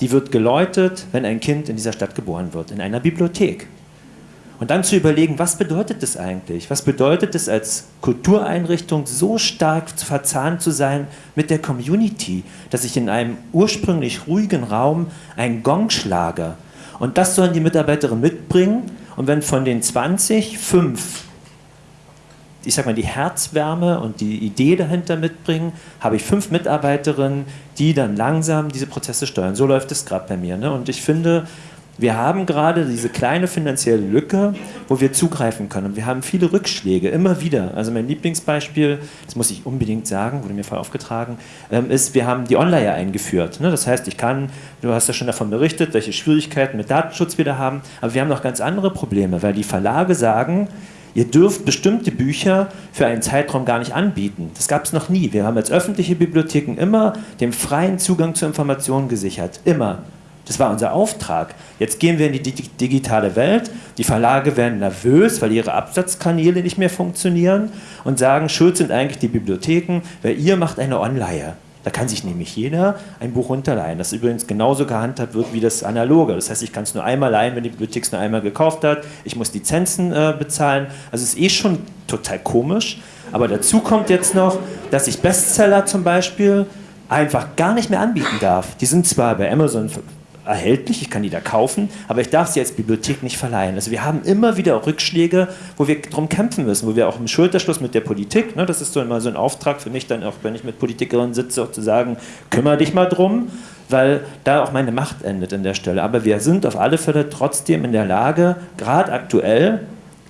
die wird geläutet, wenn ein Kind in dieser Stadt geboren wird, in einer Bibliothek. Und dann zu überlegen, was bedeutet das eigentlich? Was bedeutet es als Kultureinrichtung so stark verzahnt zu sein mit der Community, dass ich in einem ursprünglich ruhigen Raum einen Gong schlage? Und das sollen die Mitarbeiterinnen mitbringen. Und wenn von den 20 fünf, ich sag mal, die Herzwärme und die Idee dahinter mitbringen, habe ich fünf Mitarbeiterinnen, die dann langsam diese Prozesse steuern. So läuft es gerade bei mir. Ne? Und ich finde, wir haben gerade diese kleine finanzielle Lücke, wo wir zugreifen können. wir haben viele Rückschläge, immer wieder. Also mein Lieblingsbeispiel, das muss ich unbedingt sagen, wurde mir voll aufgetragen, ähm, ist, wir haben die Online eingeführt. Ne? Das heißt, ich kann, du hast ja schon davon berichtet, welche Schwierigkeiten mit Datenschutz wir da haben, aber wir haben noch ganz andere Probleme, weil die Verlage sagen, Ihr dürft bestimmte Bücher für einen Zeitraum gar nicht anbieten. Das gab es noch nie. Wir haben als öffentliche Bibliotheken immer den freien Zugang zu Informationen gesichert. Immer. Das war unser Auftrag. Jetzt gehen wir in die digitale Welt. Die Verlage werden nervös, weil ihre Absatzkanäle nicht mehr funktionieren und sagen, schuld sind eigentlich die Bibliotheken, weil ihr macht eine Online. Da kann sich nämlich jeder ein Buch runterleihen. Das übrigens genauso gehandhabt wird wie das Analoge. Das heißt, ich kann es nur einmal leihen, wenn die Bibliothek es nur einmal gekauft hat. Ich muss Lizenzen äh, bezahlen. Also es ist eh schon total komisch. Aber dazu kommt jetzt noch, dass ich Bestseller zum Beispiel einfach gar nicht mehr anbieten darf. Die sind zwar bei Amazon erhältlich, ich kann die da kaufen, aber ich darf sie als Bibliothek nicht verleihen. Also wir haben immer wieder Rückschläge, wo wir darum kämpfen müssen, wo wir auch im Schulterschluss mit der Politik, ne, das ist so immer so ein Auftrag für mich dann auch, wenn ich mit Politikerinnen sitze, auch zu sagen, kümmere dich mal drum, weil da auch meine Macht endet an der Stelle. Aber wir sind auf alle Fälle trotzdem in der Lage, gerade aktuell,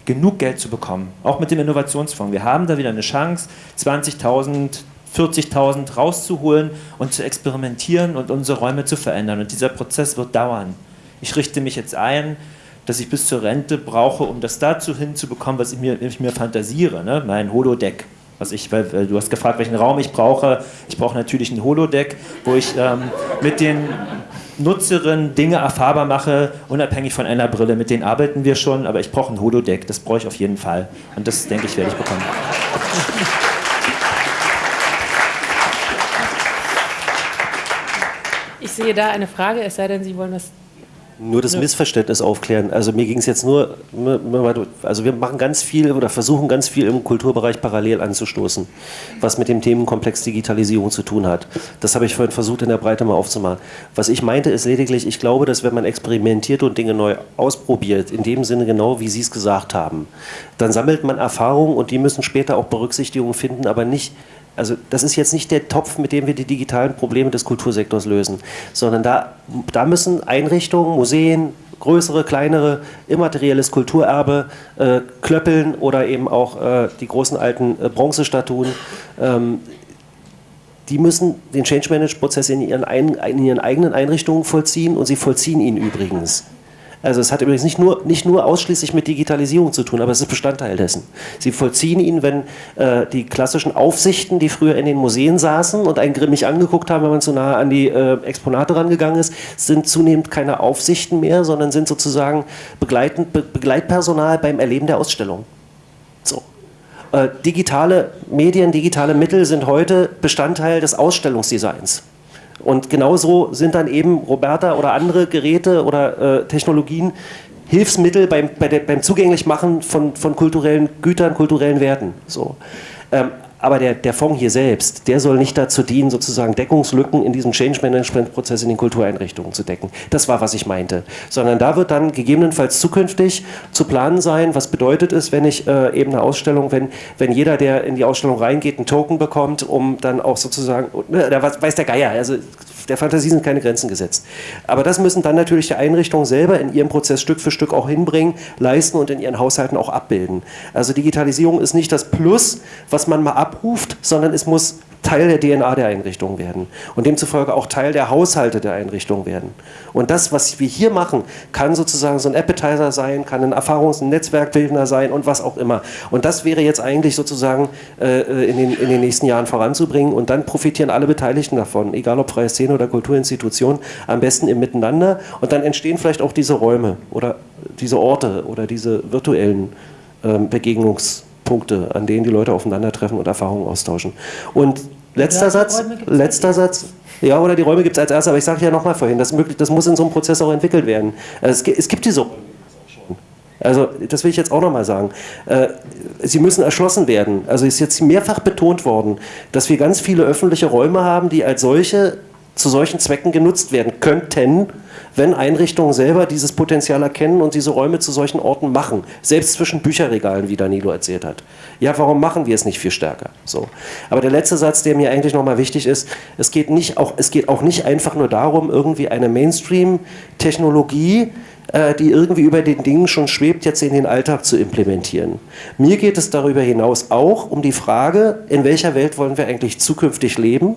genug Geld zu bekommen, auch mit dem Innovationsfonds. Wir haben da wieder eine Chance, 20.000 40.000 rauszuholen und zu experimentieren und unsere Räume zu verändern. Und dieser Prozess wird dauern. Ich richte mich jetzt ein, dass ich bis zur Rente brauche, um das dazu hinzubekommen, was ich mir, ich mir fantasiere, ne? mein Holodeck. Was ich, weil, du hast gefragt, welchen Raum ich brauche. Ich brauche natürlich ein Holodeck, wo ich ähm, mit den Nutzerinnen Dinge erfahrbar mache, unabhängig von einer Brille. Mit denen arbeiten wir schon, aber ich brauche ein Holodeck. Das brauche ich auf jeden Fall. Und das, denke ich, werde ich bekommen. Sehe da eine Frage, es sei denn, Sie wollen das nur das Missverständnis aufklären. Also mir ging es jetzt nur, also wir machen ganz viel oder versuchen ganz viel im Kulturbereich parallel anzustoßen, was mit dem Themenkomplex Digitalisierung zu tun hat. Das habe ich vorhin versucht in der Breite mal aufzumachen. Was ich meinte ist lediglich, ich glaube, dass wenn man experimentiert und Dinge neu ausprobiert, in dem Sinne genau, wie Sie es gesagt haben, dann sammelt man Erfahrungen und die müssen später auch Berücksichtigung finden, aber nicht also das ist jetzt nicht der Topf, mit dem wir die digitalen Probleme des Kultursektors lösen, sondern da, da müssen Einrichtungen, Museen, größere, kleinere, immaterielles Kulturerbe, äh, Klöppeln oder eben auch äh, die großen alten äh, Bronzestatuen, ähm, die müssen den Change Management Prozess in in ihren eigenen Einrichtungen vollziehen und sie vollziehen ihn übrigens. Also es hat übrigens nicht nur, nicht nur ausschließlich mit Digitalisierung zu tun, aber es ist Bestandteil dessen. Sie vollziehen ihn, wenn äh, die klassischen Aufsichten, die früher in den Museen saßen und einen grimmig angeguckt haben, wenn man zu nahe an die äh, Exponate rangegangen ist, sind zunehmend keine Aufsichten mehr, sondern sind sozusagen begleitend, Be Begleitpersonal beim Erleben der Ausstellung. So. Äh, digitale Medien, digitale Mittel sind heute Bestandteil des Ausstellungsdesigns. Und genauso sind dann eben Roberta oder andere Geräte oder äh, Technologien Hilfsmittel beim, bei der, beim Zugänglichmachen von, von kulturellen Gütern, kulturellen Werten. So. Ähm, aber der, der Fonds hier selbst, der soll nicht dazu dienen, sozusagen Deckungslücken in diesem Change Management Prozess in den Kultureinrichtungen zu decken. Das war, was ich meinte. Sondern da wird dann gegebenenfalls zukünftig zu planen sein, was bedeutet es, wenn ich äh, eben eine Ausstellung, wenn, wenn jeder, der in die Ausstellung reingeht, einen Token bekommt, um dann auch sozusagen, ne, da weiß der Geier, also der Fantasie sind keine Grenzen gesetzt. Aber das müssen dann natürlich die Einrichtungen selber in ihrem Prozess Stück für Stück auch hinbringen, leisten und in ihren Haushalten auch abbilden. Also Digitalisierung ist nicht das Plus, was man mal abruft, sondern es muss Teil der DNA der Einrichtung werden und demzufolge auch Teil der Haushalte der Einrichtung werden. Und das, was wir hier machen, kann sozusagen so ein Appetizer sein, kann ein Erfahrungs- und Netzwerkbildner sein und was auch immer. Und das wäre jetzt eigentlich sozusagen äh, in, den, in den nächsten Jahren voranzubringen und dann profitieren alle Beteiligten davon, egal ob freie Szene oder Kulturinstitution, am besten im Miteinander und dann entstehen vielleicht auch diese Räume oder diese Orte oder diese virtuellen äh, Begegnungs- Punkte, an denen die Leute aufeinandertreffen und Erfahrungen austauschen. Und letzter Satz, letzter Satz, ja, oder die Räume gibt es als erstes, aber ich sage ja nochmal vorhin, das, möglich, das muss in so einem Prozess auch entwickelt werden. Also es, es gibt diese Räume. Also das will ich jetzt auch nochmal sagen. Äh, sie müssen erschlossen werden. Also ist jetzt mehrfach betont worden, dass wir ganz viele öffentliche Räume haben, die als solche zu solchen Zwecken genutzt werden könnten, wenn Einrichtungen selber dieses Potenzial erkennen und diese Räume zu solchen Orten machen. Selbst zwischen Bücherregalen, wie Danilo erzählt hat. Ja, warum machen wir es nicht viel stärker? So. Aber der letzte Satz, der mir eigentlich nochmal wichtig ist, es geht, nicht auch, es geht auch nicht einfach nur darum, irgendwie eine Mainstream-Technologie, äh, die irgendwie über den Dingen schon schwebt, jetzt in den Alltag zu implementieren. Mir geht es darüber hinaus auch um die Frage, in welcher Welt wollen wir eigentlich zukünftig leben?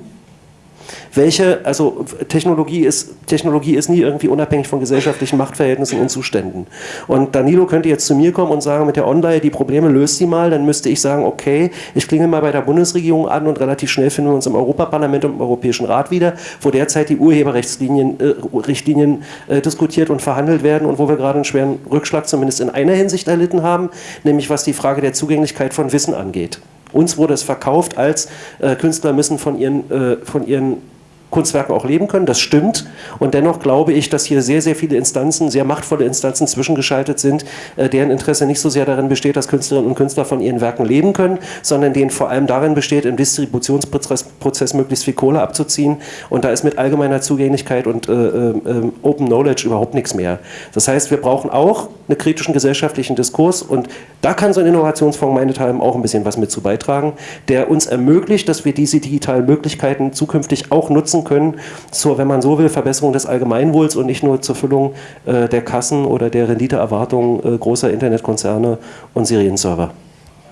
Welche, also Technologie ist, Technologie ist nie irgendwie unabhängig von gesellschaftlichen Machtverhältnissen und Zuständen. Und Danilo könnte jetzt zu mir kommen und sagen, mit der Online die Probleme löst sie mal, dann müsste ich sagen, okay, ich klinge mal bei der Bundesregierung an und relativ schnell finden wir uns im Europaparlament und im Europäischen Rat wieder, wo derzeit die Urheberrechtsrichtlinien äh, äh, diskutiert und verhandelt werden und wo wir gerade einen schweren Rückschlag zumindest in einer Hinsicht erlitten haben, nämlich was die Frage der Zugänglichkeit von Wissen angeht. Uns wurde es verkauft als äh, Künstler müssen von ihren, äh, von ihren Kunstwerken auch leben können, das stimmt. Und dennoch glaube ich, dass hier sehr, sehr viele Instanzen, sehr machtvolle Instanzen zwischengeschaltet sind, äh, deren Interesse nicht so sehr darin besteht, dass Künstlerinnen und Künstler von ihren Werken leben können, sondern denen vor allem darin besteht, im Distributionsprozess Prozess möglichst viel Kohle abzuziehen. Und da ist mit allgemeiner Zugänglichkeit und äh, äh, Open Knowledge überhaupt nichts mehr. Das heißt, wir brauchen auch einen kritischen gesellschaftlichen Diskurs und da kann so ein Innovationsfonds meinethalben auch ein bisschen was mit zu beitragen, der uns ermöglicht, dass wir diese digitalen Möglichkeiten zukünftig auch nutzen können, zur, wenn man so will, Verbesserung des Allgemeinwohls und nicht nur zur Füllung äh, der Kassen oder der Renditeerwartungen äh, großer Internetkonzerne und Serienserver.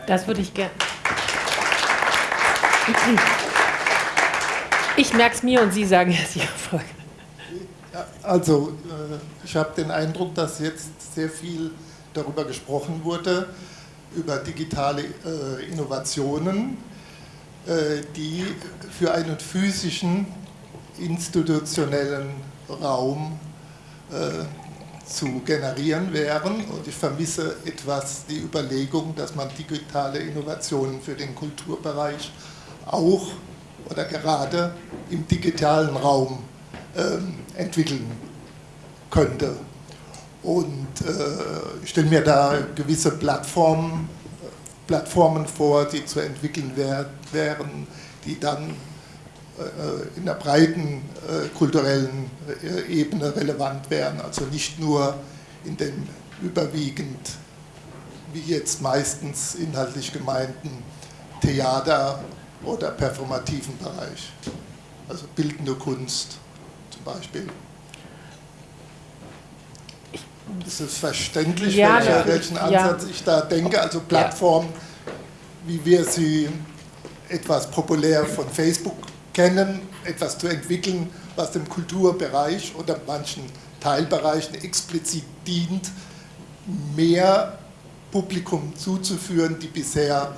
Das würde ich gerne. Ich merke es mir und Sie sagen jetzt Ihre Frage. Also, äh, ich habe den Eindruck, dass jetzt sehr viel darüber gesprochen wurde, über digitale äh, Innovationen, äh, die für einen physischen, institutionellen Raum zu generieren wären. Und ich vermisse etwas die Überlegung, dass man digitale Innovationen für den Kulturbereich auch oder gerade im digitalen Raum ähm, entwickeln könnte. Und äh, ich stelle mir da gewisse Plattformen, Plattformen vor, die zu entwickeln wär, wären, die dann äh, in der breiten äh, kulturellen äh, Ebene relevant wären, also nicht nur in dem überwiegend, wie jetzt meistens inhaltlich gemeinten Theater- oder performativen Bereich, also bildende Kunst zum Beispiel. Ist es verständlich, Ja, welcher, natürlich. welchen Ansatz Ja. ich da denke? Also Plattformen, wie wir sie etwas populär von Facebook kennen, etwas zu entwickeln, was dem Kulturbereich oder manchen Teilbereichen explizit dient, mehr Publikum zuzuführen, die bisher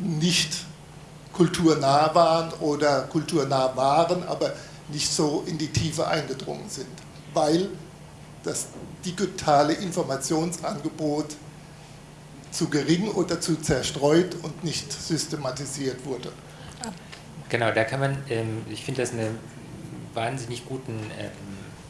nicht kulturnah waren oder kulturnah waren, aber nicht so in die Tiefe eingedrungen sind, weil das digitale Informationsangebot zu gering oder zu zerstreut und nicht systematisiert wurde. Genau, da kann man, ähm, ich finde das einen wahnsinnig guten ähm,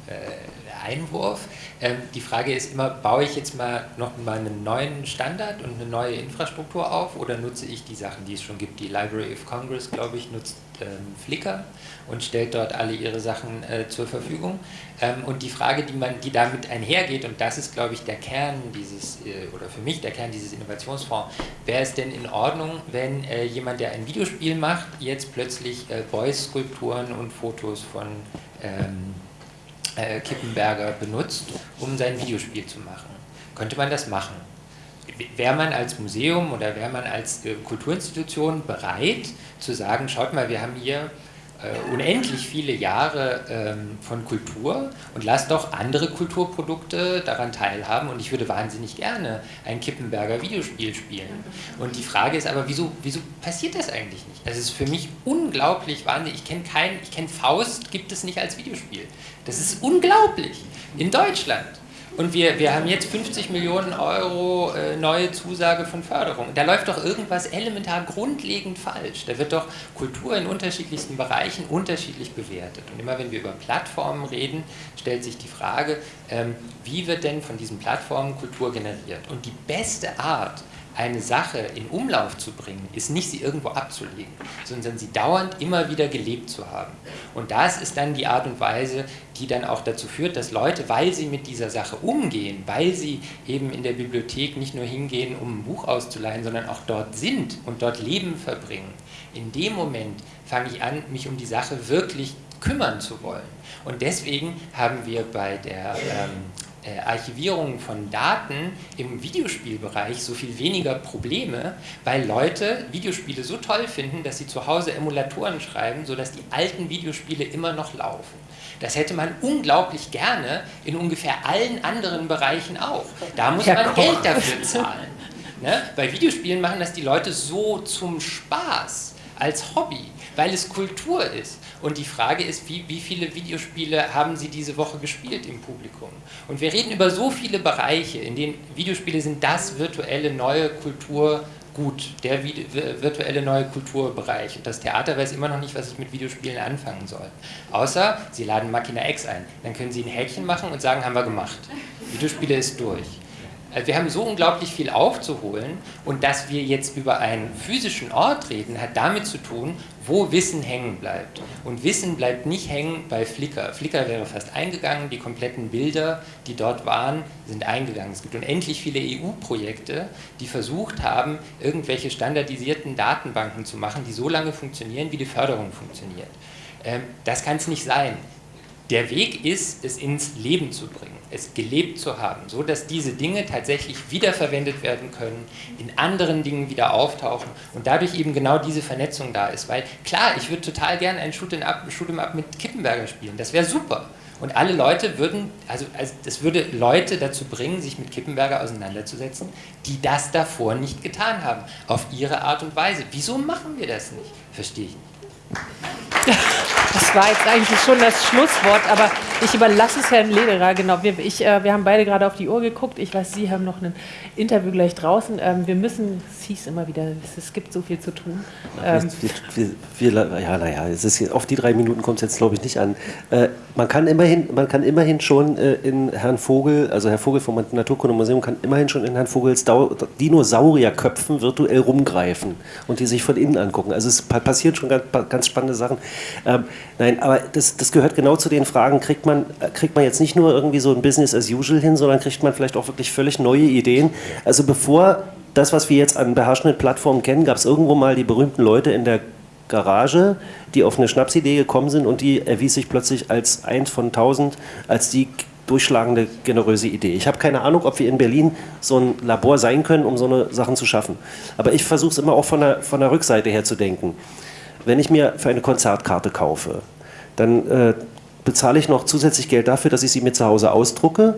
äh, Einwurf. Ähm, die Frage ist immer, baue ich jetzt mal noch mal einen neuen Standard und eine neue Infrastruktur auf oder nutze ich die Sachen, die es schon gibt? Die Library of Congress, glaube ich, nutzt Flickr und stellt dort alle ihre Sachen äh, zur Verfügung. Ähm, und die Frage, die, man, die damit einhergeht, und das ist, glaube ich, der Kern dieses, äh, oder für mich der Kern dieses Innovationsfonds, wäre es denn in Ordnung, wenn äh, jemand, der ein Videospiel macht, jetzt plötzlich äh, Beuys-Skulpturen und Fotos von ähm, äh, Kippenberger benutzt, um sein Videospiel zu machen? Könnte man das machen? Wäre man als Museum oder wäre man als äh, Kulturinstitution bereit zu sagen, schaut mal, wir haben hier äh, unendlich viele Jahre ähm, von Kultur und lasst doch andere Kulturprodukte daran teilhaben und ich würde wahnsinnig gerne ein Kippenberger Videospiel spielen. Und die Frage ist aber, wieso, wieso passiert das eigentlich nicht? Das ist für mich unglaublich wahnsinnig. Ich kenne kein, ich kenne Faust, gibt es nicht als Videospiel. Das ist unglaublich. In Deutschland. Und wir, wir haben jetzt 50 Millionen Euro äh, neue Zusage von Förderung. Da läuft doch irgendwas elementar grundlegend falsch. Da wird doch Kultur in unterschiedlichsten Bereichen unterschiedlich bewertet. Und immer wenn wir über Plattformen reden, stellt sich die Frage, ähm, wie wird denn von diesen Plattformen Kultur generiert? Und die beste Art, eine Sache in Umlauf zu bringen, ist nicht sie irgendwo abzulegen, sondern sie dauernd immer wieder gelebt zu haben. Und das ist dann die Art und Weise, die dann auch dazu führt, dass Leute, weil sie mit dieser Sache umgehen, weil sie eben in der Bibliothek nicht nur hingehen, um ein Buch auszuleihen, sondern auch dort sind und dort Leben verbringen, in dem Moment fange ich an, mich um die Sache wirklich kümmern zu wollen. Und deswegen haben wir bei der ähm, äh, Archivierung von Daten im Videospielbereich so viel weniger Probleme, weil Leute Videospiele so toll finden, dass sie zu Hause Emulatoren schreiben, sodass die alten Videospiele immer noch laufen. Das hätte man unglaublich gerne in ungefähr allen anderen Bereichen auch. Da muss man Geld dafür zahlen. Ne? Bei Videospielen machen das die Leute so zum Spaß, als Hobby, weil es Kultur ist. Und die Frage ist, wie, wie viele Videospiele haben Sie diese Woche gespielt im Publikum? Und wir reden über so viele Bereiche, in denen Videospiele sind das virtuelle neue Kultur gut, der virtuelle neue Kulturbereich. Und das Theater weiß immer noch nicht, was ich mit Videospielen anfangen soll. Außer, Sie laden Machina X ein. Dann können Sie ein Häkchen machen und sagen, haben wir gemacht. Videospiele ist durch. Also wir haben so unglaublich viel aufzuholen und dass wir jetzt über einen physischen Ort reden, hat damit zu tun, wo Wissen hängen bleibt. Und Wissen bleibt nicht hängen bei Flickr. Flickr wäre fast eingegangen, die kompletten Bilder, die dort waren, sind eingegangen. Es gibt unendlich viele EU-Projekte, die versucht haben, irgendwelche standardisierten Datenbanken zu machen, die so lange funktionieren, wie die Förderung funktioniert. Ähm, das kann es nicht sein. Der Weg ist, es ins Leben zu bringen, es gelebt zu haben, so dass diese Dinge tatsächlich wiederverwendet werden können, in anderen Dingen wieder auftauchen und dadurch eben genau diese Vernetzung da ist. Weil klar, ich würde total gerne ein Shoot'em Up, Shoot Up mit Kippenberger spielen, das wäre super. Und alle Leute würden, also, also das würde Leute dazu bringen, sich mit Kippenberger auseinanderzusetzen, die das davor nicht getan haben, auf ihre Art und Weise. Wieso machen wir das nicht? Verstehe ich nicht. Das war jetzt eigentlich schon das Schlusswort, aber ich überlasse es Herrn Lederer. Genau, wir, ich, äh, wir haben beide gerade auf die Uhr geguckt. Ich weiß, Sie haben noch ein Interview gleich draußen. Ähm, wir müssen, es hieß immer wieder, es, gibt so viel zu tun. Ähm, wir, wir, ja, naja, auf die drei Minuten kommt es jetzt, glaube ich, nicht an. Äh, man, kann immerhin, man kann immerhin schon äh, in Herrn Vogel, also Herr Vogel vom Naturkundemuseum, kann immerhin schon in Herrn Vogels Dinosaurierköpfen virtuell rumgreifen und die sich von innen angucken. Also es passieren schon ganz, ganz spannende Sachen. Ähm, nein, aber das, das gehört genau zu den Fragen, kriegt man, kriegt man jetzt nicht nur irgendwie so ein Business as usual hin, sondern kriegt man vielleicht auch wirklich völlig neue Ideen. Also bevor das, was wir jetzt an beherrschenden Plattformen kennen, gab es irgendwo mal die berühmten Leute in der Garage, die auf eine Schnapsidee gekommen sind und die erwies sich plötzlich als eins von tausend, als die durchschlagende, generöse Idee. Ich habe keine Ahnung, ob wir in Berlin so ein Labor sein können, um so eine Sachen zu schaffen. Aber ich versuche es immer auch von der, von der Rückseite her zu denken wenn ich mir für eine Konzertkarte kaufe, dann äh, bezahle ich noch zusätzlich Geld dafür, dass ich sie mir zu Hause ausdrucke.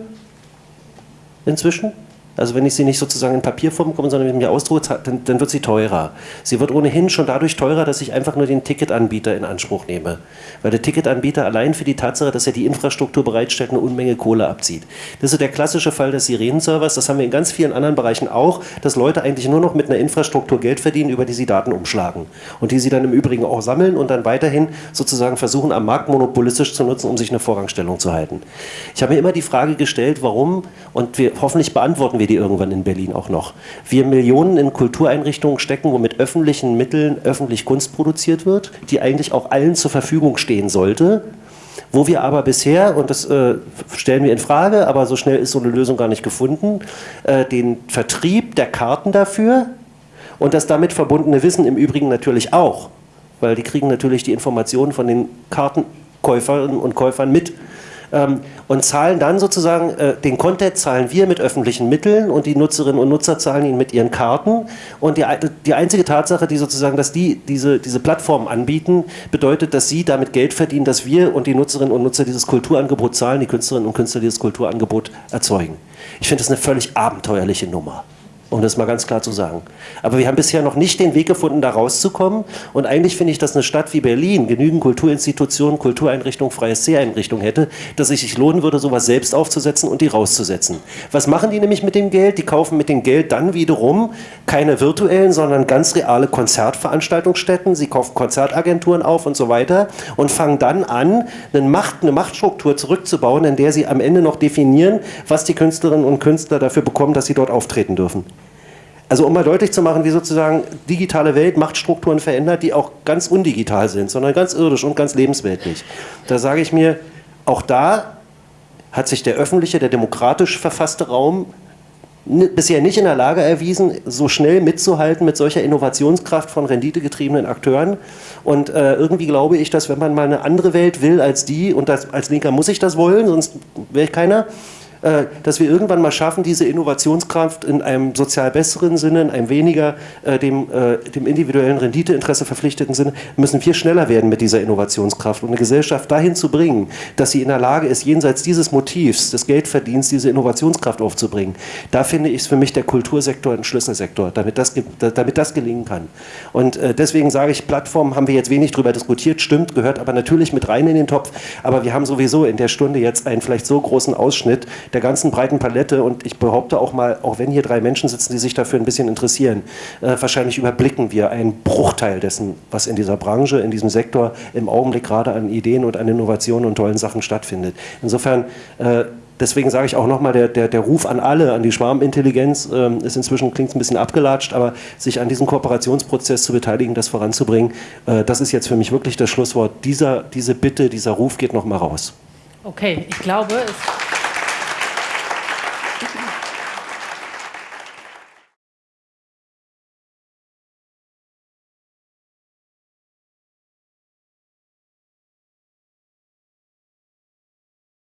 Inzwischen. Also wenn ich sie nicht sozusagen in Papierform bekomme, sondern mit mir ausdrucke, dann, dann, wird sie teurer. Sie wird ohnehin schon dadurch teurer, dass ich einfach nur den Ticketanbieter in Anspruch nehme. Weil der Ticketanbieter allein für die Tatsache, dass er die Infrastruktur bereitstellt, eine Unmenge Kohle abzieht. Das ist der klassische Fall des Sirenenservers. Das haben wir in ganz vielen anderen Bereichen auch, dass Leute eigentlich nur noch mit einer Infrastruktur Geld verdienen, über die sie Daten umschlagen. Und die sie dann im Übrigen auch sammeln und dann weiterhin sozusagen versuchen, am Markt monopolistisch zu nutzen, um sich eine Vorrangstellung zu halten. Ich habe mir immer die Frage gestellt, warum, und wir hoffentlich beantworten wir wir die irgendwann in Berlin auch noch. Wir Millionen in Kultureinrichtungen stecken, wo mit öffentlichen Mitteln öffentlich Kunst produziert wird, die eigentlich auch allen zur Verfügung stehen sollte, wo wir aber bisher, und das äh, stellen wir in Frage, aber so schnell ist so eine Lösung gar nicht gefunden, äh, den Vertrieb der Karten dafür und das damit verbundene Wissen im Übrigen natürlich auch, weil die kriegen natürlich die Informationen von den Kartenkäufern und Käufern mit ähm, und zahlen dann sozusagen, äh, den Content zahlen wir mit öffentlichen Mitteln und die Nutzerinnen und Nutzer zahlen ihn mit ihren Karten. Und die, die einzige Tatsache, die sozusagen, dass die diese, diese Plattformen anbieten, bedeutet, dass sie damit Geld verdienen, dass wir und die Nutzerinnen und Nutzer dieses Kulturangebot zahlen, die Künstlerinnen und Künstler dieses Kulturangebot erzeugen. Ich finde das eine völlig abenteuerliche Nummer um das mal ganz klar zu sagen. Aber wir haben bisher noch nicht den Weg gefunden, da rauszukommen. Und eigentlich finde ich, dass eine Stadt wie Berlin genügend Kulturinstitutionen, Kultureinrichtungen, freie Seheinrichtungen hätte, dass es sich lohnen würde, sowas selbst aufzusetzen und die rauszusetzen. Was machen die nämlich mit dem Geld? Die kaufen mit dem Geld dann wiederum keine virtuellen, sondern ganz reale Konzertveranstaltungsstätten. Sie kaufen Konzertagenturen auf und so weiter und fangen dann an, eine, Macht, eine Machtstruktur zurückzubauen, in der sie am Ende noch definieren, was die Künstlerinnen und Künstler dafür bekommen, dass sie dort auftreten dürfen. Also um mal deutlich zu machen, wie sozusagen digitale Welt Machtstrukturen verändert, die auch ganz undigital sind, sondern ganz irdisch und ganz lebensweltlich. Da sage ich mir, auch da hat sich der öffentliche, der demokratisch verfasste Raum bisher nicht in der Lage erwiesen, so schnell mitzuhalten mit solcher Innovationskraft von renditegetriebenen Akteuren. Und äh, irgendwie glaube ich, dass wenn man mal eine andere Welt will als die, und das, als Linker muss ich das wollen, sonst wäre ich keiner, dass wir irgendwann mal schaffen, diese Innovationskraft in einem sozial besseren Sinne, in einem weniger äh, dem, äh, dem individuellen Renditeinteresse verpflichteten Sinne, müssen wir schneller werden mit dieser Innovationskraft und eine Gesellschaft dahin zu bringen, dass sie in der Lage ist, jenseits dieses Motivs des Geldverdienst diese Innovationskraft aufzubringen. Da finde ich es für mich der Kultursektor ein Schlüsselsektor, damit das, damit das gelingen kann. Und äh, deswegen sage ich, Plattformen haben wir jetzt wenig darüber diskutiert, stimmt, gehört aber natürlich mit rein in den Topf, aber wir haben sowieso in der Stunde jetzt einen vielleicht so großen Ausschnitt der ganzen breiten Palette und ich behaupte auch mal, auch wenn hier drei Menschen sitzen, die sich dafür ein bisschen interessieren, äh, wahrscheinlich überblicken wir einen Bruchteil dessen, was in dieser Branche, in diesem Sektor im Augenblick gerade an Ideen und an Innovationen und tollen Sachen stattfindet. Insofern äh, deswegen sage ich auch nochmal, der, der, der Ruf an alle, an die Schwarmintelligenz, ähm, ist inzwischen, klingt ein bisschen abgelatscht, aber sich an diesem Kooperationsprozess zu beteiligen, das voranzubringen, äh, das ist jetzt für mich wirklich das Schlusswort. Dieser, diese Bitte, dieser Ruf geht nochmal raus. Okay, ich glaube, es